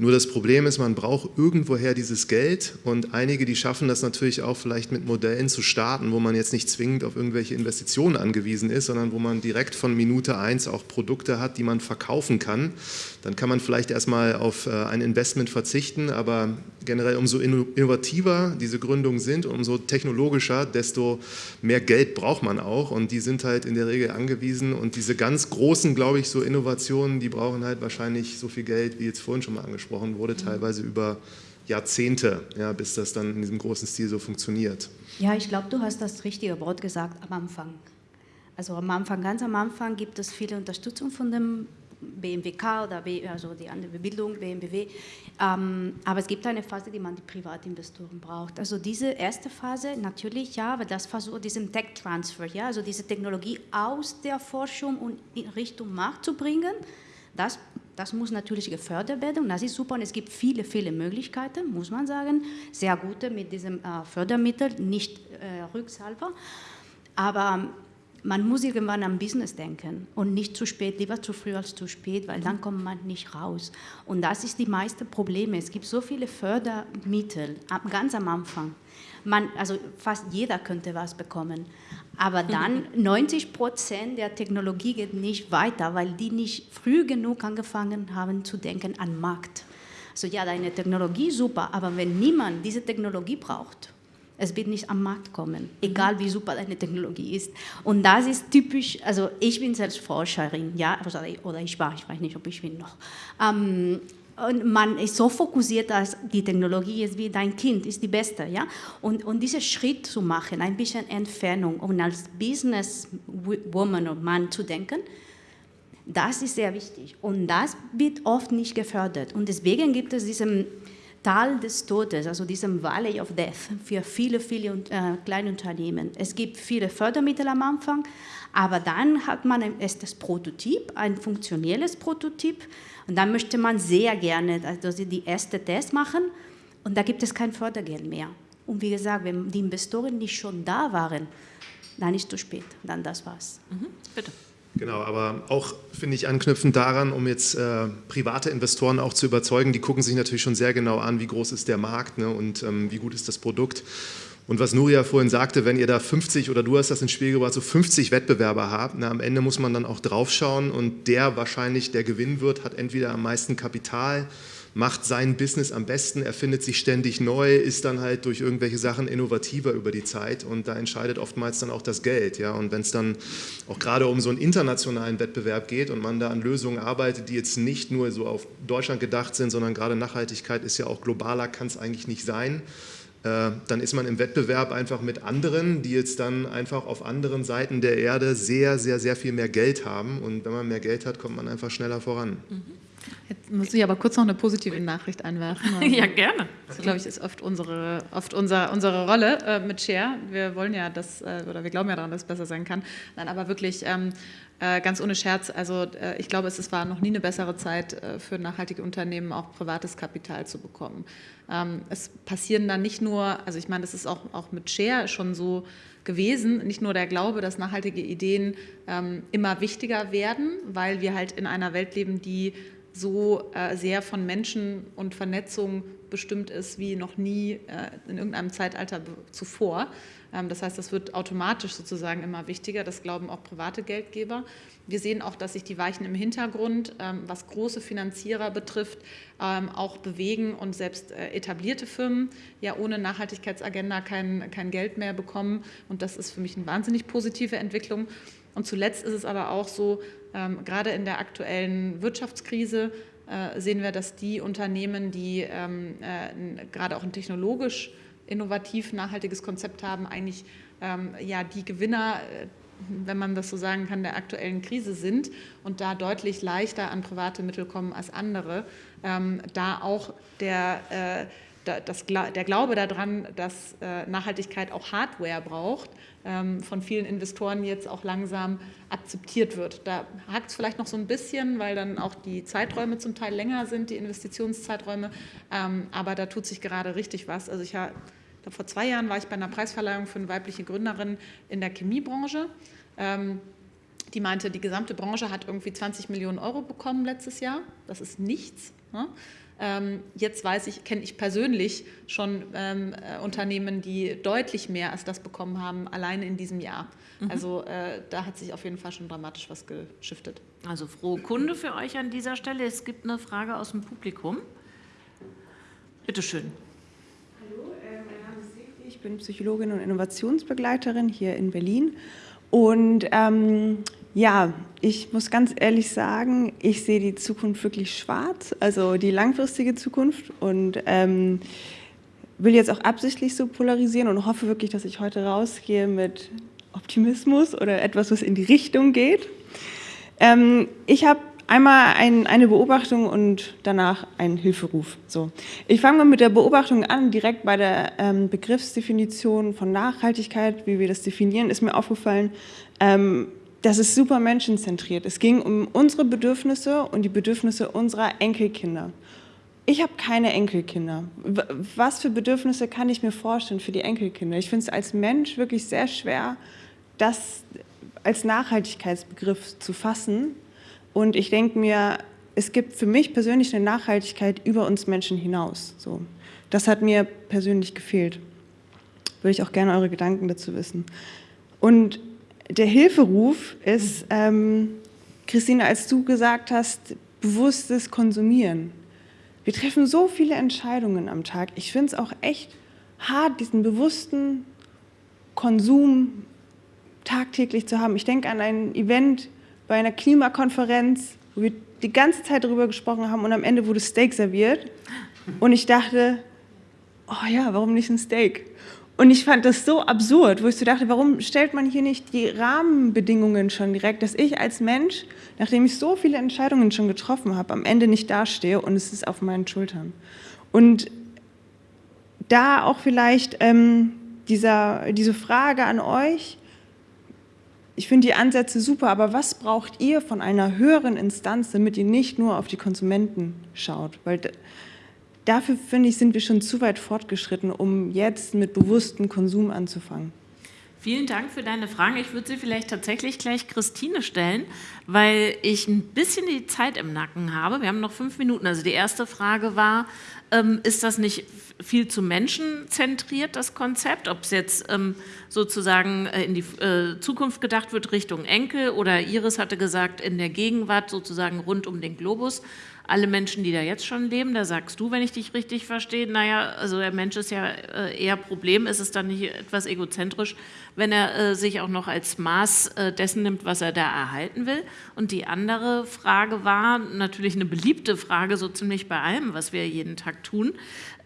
Nur das Problem ist, man braucht irgendwoher dieses Geld. Und einige, die schaffen das natürlich auch vielleicht mit Modellen zu starten, wo man jetzt nicht zwingend auf irgendwelche Investitionen angewiesen ist, sondern wo man direkt von Minute eins auch Produkte hat, die man verkaufen kann, dann kann man vielleicht erstmal auf äh, ein Investment verzichten, aber generell umso innovativer diese Gründungen sind, umso technologischer, desto mehr Geld braucht man auch und die sind halt in der Regel angewiesen und diese ganz großen, glaube ich, so Innovationen, die brauchen halt wahrscheinlich so viel Geld, wie jetzt vorhin schon mal angesprochen wurde, teilweise über Jahrzehnte, ja, bis das dann in diesem großen Stil so funktioniert. Ja, ich glaube, du hast das richtige Wort gesagt am Anfang. Also am Anfang, ganz am Anfang gibt es viele Unterstützung von dem BMWK oder B, also die andere Bildung, BMW. Ähm, aber es gibt eine Phase, die man die Privatinvestoren braucht. Also diese erste Phase, natürlich ja, aber das versucht diesen Tech-Transfer, ja, also diese Technologie aus der Forschung und in Richtung Markt zu bringen, das, das muss natürlich gefördert werden und das ist super und es gibt viele, viele Möglichkeiten, muss man sagen, sehr gute mit diesem äh, Fördermittel, nicht äh, rückzahlbar. Aber man muss irgendwann am Business denken und nicht zu spät, lieber zu früh als zu spät, weil dann kommt man nicht raus. Und das ist die meiste Probleme. Es gibt so viele Fördermittel, ganz am Anfang. Man, also fast jeder könnte was bekommen. Aber dann [laughs] 90 Prozent der Technologie geht nicht weiter, weil die nicht früh genug angefangen haben zu denken an Markt. So ja, deine Technologie super, aber wenn niemand diese Technologie braucht, es wird nicht am Markt kommen, egal wie super deine Technologie ist. Und das ist typisch, also ich bin selbst Forscherin, ja, oder ich war, ich weiß nicht, ob ich bin noch. Ähm, und man ist so fokussiert, dass die Technologie ist wie dein Kind, ist die beste. Ja? Und, und diesen Schritt zu machen, ein bisschen Entfernung und als Businesswoman und Mann zu denken, das ist sehr wichtig. Und das wird oft nicht gefördert. Und deswegen gibt es diesen Tal des Todes, also diesem Valley of Death für viele, viele äh, kleine Unternehmen. Es gibt viele Fördermittel am Anfang, aber dann hat man ein erstes Prototyp, ein funktionelles Prototyp und dann möchte man sehr gerne also die erste Test machen und da gibt es kein Fördergeld mehr. Und wie gesagt, wenn die Investoren nicht schon da waren, dann ist es zu spät, dann das war's. Mhm. Bitte. Genau, aber auch finde ich anknüpfend daran, um jetzt äh, private Investoren auch zu überzeugen, die gucken sich natürlich schon sehr genau an, wie groß ist der Markt ne, und ähm, wie gut ist das Produkt. Und was Nuria vorhin sagte, wenn ihr da 50 oder du hast das ins Spiel gebracht, so 50 Wettbewerber habt, na, am Ende muss man dann auch draufschauen und der wahrscheinlich, der gewinnen wird, hat entweder am meisten Kapital, macht sein Business am besten, erfindet sich ständig neu, ist dann halt durch irgendwelche Sachen innovativer über die Zeit und da entscheidet oftmals dann auch das Geld. Ja? Und wenn es dann auch gerade um so einen internationalen Wettbewerb geht und man da an Lösungen arbeitet, die jetzt nicht nur so auf Deutschland gedacht sind, sondern gerade Nachhaltigkeit ist ja auch globaler, kann es eigentlich nicht sein, äh, dann ist man im Wettbewerb einfach mit anderen, die jetzt dann einfach auf anderen Seiten der Erde sehr, sehr, sehr viel mehr Geld haben. Und wenn man mehr Geld hat, kommt man einfach schneller voran. Mhm. Jetzt muss ich aber kurz noch eine positive Nachricht einwerfen. ja, gerne. Das, glaube ich, ist oft unsere, oft unser, unsere Rolle äh, mit Share. Wir wollen ja, dass, äh, oder wir glauben ja daran, dass es besser sein kann. Nein, aber wirklich ähm, äh, ganz ohne Scherz, also äh, ich glaube, es, es, war noch nie eine bessere Zeit äh, für nachhaltige Unternehmen, auch privates Kapital zu bekommen. Ähm, es passieren dann nicht nur, also ich meine, das ist auch, auch mit Share schon so gewesen, nicht nur der Glaube, dass nachhaltige Ideen ähm, immer wichtiger werden, weil wir halt in einer Welt leben, die so äh, sehr von Menschen und Vernetzung bestimmt ist wie noch nie äh, in irgendeinem Zeitalter zuvor. Ähm, das heißt, das wird automatisch sozusagen immer wichtiger. Das glauben auch private Geldgeber. Wir sehen auch, dass sich die Weichen im Hintergrund, ähm, was große Finanzierer betrifft, ähm, auch bewegen und selbst äh, etablierte Firmen ja ohne Nachhaltigkeitsagenda kein, kein Geld mehr bekommen. Und das ist für mich eine wahnsinnig positive Entwicklung. Und zuletzt ist es aber auch so, ähm, gerade in der aktuellen Wirtschaftskrise äh, sehen wir, dass die Unternehmen, die ähm, äh, gerade auch ein technologisch innovativ nachhaltiges Konzept haben, eigentlich ähm, ja, die Gewinner, äh, wenn man das so sagen kann, der aktuellen Krise sind und da deutlich leichter an private Mittel kommen als andere. Ähm, da auch der äh, das, der Glaube daran, dass äh, Nachhaltigkeit auch Hardware braucht, von vielen Investoren jetzt auch langsam akzeptiert wird. Da hakt es vielleicht noch so ein bisschen, weil dann auch die Zeiträume zum Teil länger sind, die Investitionszeiträume, ähm, aber da tut sich gerade richtig was. Also ich habe vor zwei Jahren war ich bei einer Preisverleihung für eine weibliche Gründerin in der Chemiebranche. Ähm, die meinte, die gesamte Branche hat irgendwie 20 Millionen Euro bekommen letztes Jahr. Das ist nichts. Ähm, jetzt weiß ich, kenne ich persönlich schon ähm, äh, Unternehmen, die deutlich mehr als das bekommen haben, alleine in diesem Jahr. Mhm. Also äh, da hat sich auf jeden Fall schon dramatisch was geschiftet. Also frohe Kunde für euch an dieser Stelle. Es gibt eine Frage aus dem Publikum. Bitte schön. Hallo, äh, mein Name ist Sigrid, ich bin Psychologin und Innovationsbegleiterin hier in Berlin. Und ähm, ja, ich muss ganz ehrlich sagen, ich sehe die Zukunft wirklich schwarz, also die langfristige Zukunft und ähm, will jetzt auch absichtlich so polarisieren und hoffe wirklich, dass ich heute rausgehe mit Optimismus oder etwas, was in die Richtung geht. Ähm, ich habe einmal ein, eine Beobachtung und danach einen Hilferuf. So. Ich fange mal mit der Beobachtung an, direkt bei der ähm, Begriffsdefinition von Nachhaltigkeit, wie wir das definieren, ist mir aufgefallen, ähm, das ist super menschenzentriert. Es ging um unsere Bedürfnisse und die Bedürfnisse unserer Enkelkinder. Ich habe keine Enkelkinder. Was für Bedürfnisse kann ich mir vorstellen für die Enkelkinder? Ich finde es als Mensch wirklich sehr schwer, das als Nachhaltigkeitsbegriff zu fassen. Und ich denke mir, es gibt für mich persönlich eine Nachhaltigkeit über uns Menschen hinaus. So. Das hat mir persönlich gefehlt. Würde ich auch gerne eure Gedanken dazu wissen. Und der Hilferuf ist, ähm, Christine, als du gesagt hast, bewusstes Konsumieren. Wir treffen so viele Entscheidungen am Tag. Ich finde es auch echt hart, diesen bewussten Konsum tagtäglich zu haben. Ich denke an ein Event bei einer Klimakonferenz, wo wir die ganze Zeit darüber gesprochen haben und am Ende wurde Steak serviert. Und ich dachte, oh ja, warum nicht ein Steak? Und ich fand das so absurd, wo ich so dachte, warum stellt man hier nicht die Rahmenbedingungen schon direkt, dass ich als Mensch, nachdem ich so viele Entscheidungen schon getroffen habe, am Ende nicht dastehe und es ist auf meinen Schultern. Und da auch vielleicht ähm, dieser, diese Frage an euch, ich finde die Ansätze super, aber was braucht ihr von einer höheren Instanz, damit ihr nicht nur auf die Konsumenten schaut? Weil dafür, finde ich, sind wir schon zu weit fortgeschritten, um jetzt mit bewusstem Konsum anzufangen. Vielen Dank für deine Fragen. Ich würde sie vielleicht tatsächlich gleich Christine stellen, weil ich ein bisschen die Zeit im Nacken habe. Wir haben noch fünf Minuten. Also die erste Frage war, ähm, ist das nicht viel zu menschenzentriert, das Konzept? Ob es jetzt ähm, sozusagen äh, in die äh, Zukunft gedacht wird, Richtung Enkel oder Iris hatte gesagt, in der Gegenwart sozusagen rund um den Globus alle Menschen, die da jetzt schon leben, da sagst du, wenn ich dich richtig verstehe, naja, also der Mensch ist ja äh, eher Problem, ist es dann nicht etwas egozentrisch, wenn er äh, sich auch noch als Maß äh, dessen nimmt, was er da erhalten will. Und die andere Frage war natürlich eine beliebte Frage, so ziemlich bei allem, was wir jeden Tag tun.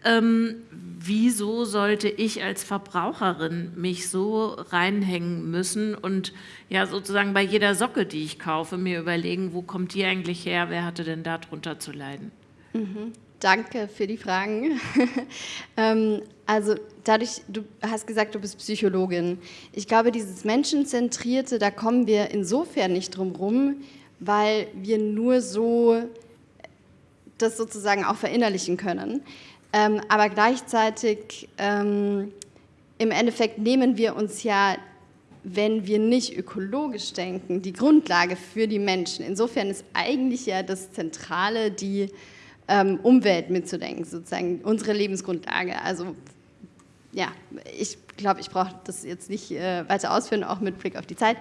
Ähm, wieso sollte ich als Verbraucherin mich so reinhängen müssen und ja sozusagen bei jeder Socke, die ich kaufe, mir überlegen, wo kommt die eigentlich her, wer hatte denn darunter zu leiden? Mhm. Danke für die Fragen. [laughs] ähm, also dadurch, du hast gesagt, du bist Psychologin. Ich glaube, dieses Menschenzentrierte, da kommen wir insofern nicht drum rum, weil wir nur so das sozusagen auch verinnerlichen können. Ähm, aber gleichzeitig, ähm, im Endeffekt nehmen wir uns ja, wenn wir nicht ökologisch denken, die Grundlage für die Menschen. Insofern ist eigentlich ja das Zentrale, die ähm, Umwelt mitzudenken, sozusagen unsere Lebensgrundlage. Also ja, ich glaube, ich brauche das jetzt nicht äh, weiter ausführen, auch mit Blick auf die Zeit.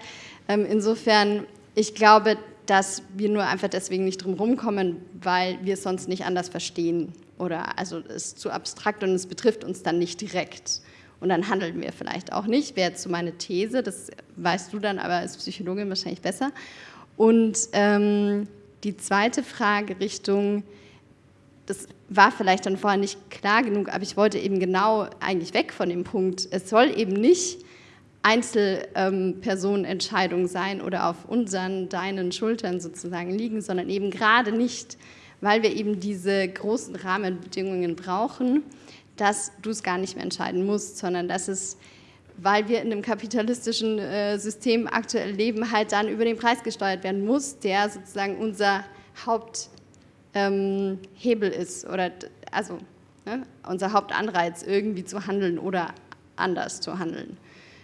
Ähm, insofern, ich glaube, dass wir nur einfach deswegen nicht drum rumkommen, weil wir es sonst nicht anders verstehen. Oder also es ist zu abstrakt und es betrifft uns dann nicht direkt. Und dann handeln wir vielleicht auch nicht, wäre jetzt so meine These, das weißt du dann aber als Psychologin wahrscheinlich besser. Und ähm, die zweite Frage Richtung, das war vielleicht dann vorher nicht klar genug, aber ich wollte eben genau eigentlich weg von dem Punkt, es soll eben nicht Einzelpersonenentscheidung ähm, sein oder auf unseren, deinen Schultern sozusagen liegen, sondern eben gerade nicht, weil wir eben diese großen Rahmenbedingungen brauchen, dass du es gar nicht mehr entscheiden musst, sondern dass es, weil wir in einem kapitalistischen äh, System aktuell leben, halt dann über den Preis gesteuert werden muss, der sozusagen unser Haupthebel ähm, ist oder also ne, unser Hauptanreiz, irgendwie zu handeln oder anders zu handeln.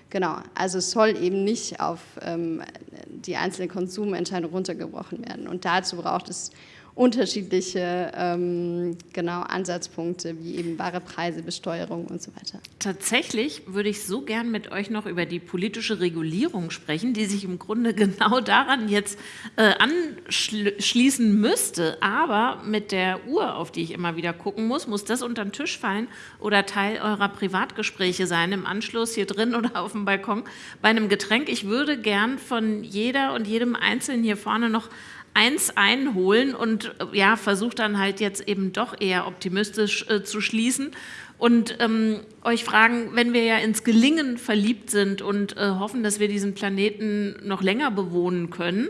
Genau, also es soll eben nicht auf ähm, die einzelne Konsumentscheidung runtergebrochen werden. Und dazu braucht es unterschiedliche ähm, genau, Ansatzpunkte, wie eben wahre Preise, Besteuerung und so weiter. Tatsächlich würde ich so gern mit euch noch über die politische Regulierung sprechen, die sich im Grunde [laughs] genau daran jetzt äh, anschließen müsste. Aber mit der Uhr, auf die ich immer wieder gucken muss, muss das unter den Tisch fallen oder Teil eurer Privatgespräche sein, im Anschluss hier drin [laughs] oder auf dem Balkon bei einem Getränk. Ich würde gern von jeder und jedem Einzelnen hier vorne noch eins einholen und ja, versucht dann halt jetzt eben doch eher optimistisch äh, zu schließen. Und ähm, euch fragen, wenn wir ja ins Gelingen verliebt sind und äh, hoffen, dass wir diesen Planeten noch länger bewohnen können,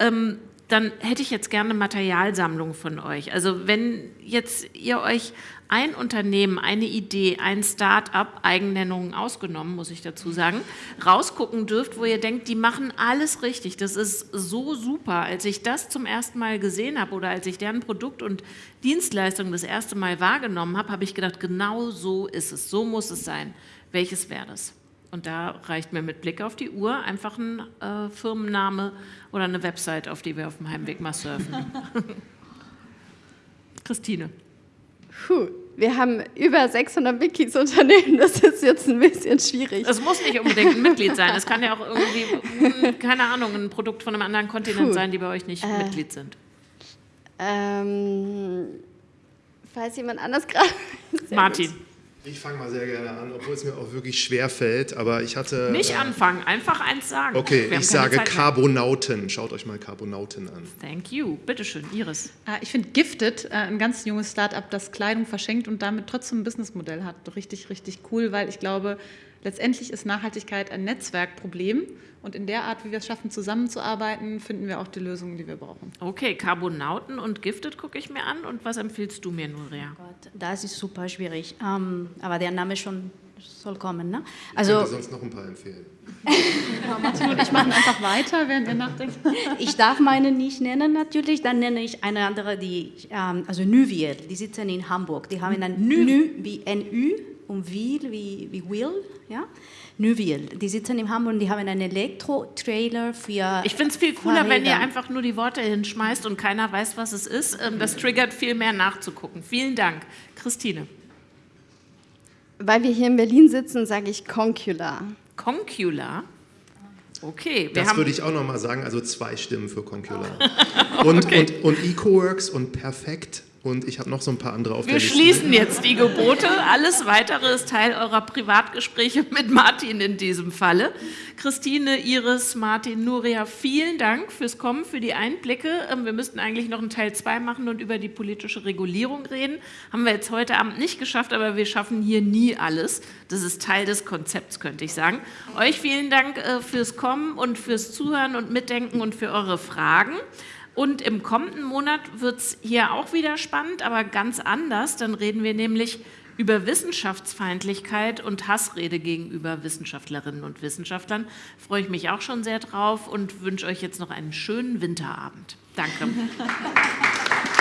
ähm, dann hätte ich jetzt gerne Materialsammlung von euch. Also wenn jetzt ihr euch ein Unternehmen, eine Idee, ein Start-up, Eigennennungen ausgenommen, muss ich dazu sagen, rausgucken dürft, wo ihr denkt, die machen alles richtig. Das ist so super. Als ich das zum ersten Mal gesehen habe oder als ich deren Produkt und Dienstleistung das erste Mal wahrgenommen habe, habe ich gedacht, genau so ist es, so muss es sein. Welches wäre das? Und da reicht mir mit Blick auf die Uhr einfach ein äh, Firmenname oder eine Website, auf die wir auf dem Heimweg mal surfen. [laughs] Christine. Puh, wir haben über 600 Mitgliedsunternehmen, das ist jetzt ein bisschen schwierig. Es muss nicht unbedingt ein Mitglied sein, es kann ja auch irgendwie, hm, keine Ahnung, ein Produkt von einem anderen Kontinent Puh. sein, die bei euch nicht äh, Mitglied sind. Ähm, falls jemand anders gerade... [laughs] Martin. Gut. Ich fange mal sehr gerne an, obwohl es mir auch wirklich schwer fällt, aber ich hatte... Nicht äh, anfangen, einfach eins sagen. Okay, ich sage Carbonauten. Schaut euch mal Carbonauten an. Thank you. Bitte schön, Iris. Äh, ich finde Gifted, äh, ein ganz junges Startup, das Kleidung verschenkt und damit trotzdem ein Businessmodell hat, richtig, richtig cool, weil ich glaube, letztendlich ist Nachhaltigkeit ein Netzwerkproblem und in der Art, wie wir es schaffen, zusammenzuarbeiten, finden wir auch die Lösungen, die wir brauchen. Okay, Carbonauten und Gifted gucke ich mir an. Und was empfiehlst du mir, Nuria? Oh Gott, das ist super schwierig. Ähm, aber der Name schon soll kommen, ne? Also, ich könnte sonst noch ein paar empfehlen. [laughs] ja, Martin und ich machen einfach weiter, während ihr nachdenkt. ich darf meine nicht nennen natürlich, dann nenne ich eine andere, die, ähm, also Nuviel, die sitzen in Hamburg. Die haben ein Nü wie NÜ und Wil wie, wie Will, ja? Neuville. Die sitzen in Hamburg und die haben einen Elektro-Trailer für. Ich finde es viel cooler, Fahrräder. wenn ihr einfach nur die Worte hinschmeißt und keiner weiß, was es ist. Ähm, das triggert viel mehr nachzugucken. Vielen Dank. Christine. Weil wir hier in Berlin sitzen, sage ich Concula. Concula? Okay. das würde ich auch noch mal sagen, also zwei Stimmen für Concula. [laughs] und, okay. und, und EcoWorks und Perfekt und ich habe noch so ein paar andere auf Wir der Liste. Wir schließen jetzt die Gebote. Alles Weitere ist Teil eurer Privatgespräche mit Martin in diesem Falle. Christine, Iris, Martin, Nuria, vielen Dank fürs Kommen, für die Einblicke. Ähm, wir müssten eigentlich noch einen Teil 2 machen und über die politische Regulierung reden. Haben wir jetzt heute Abend nicht geschafft, aber wir schaffen hier nie alles. Das ist Teil des Konzepts, könnte ich sagen. Euch vielen Dank äh, fürs Kommen und fürs Zuhören und Mitdenken und für eure Fragen. Und im kommenden Monat wird es hier auch wieder spannend, aber ganz anders. Dann reden wir nämlich über Wissenschaftsfeindlichkeit und Hassrede gegenüber Wissenschaftlerinnen und Wissenschaftlern. Freue ich mich auch schon sehr drauf und wünsche euch jetzt noch einen schönen Winterabend. Danke. [laughs]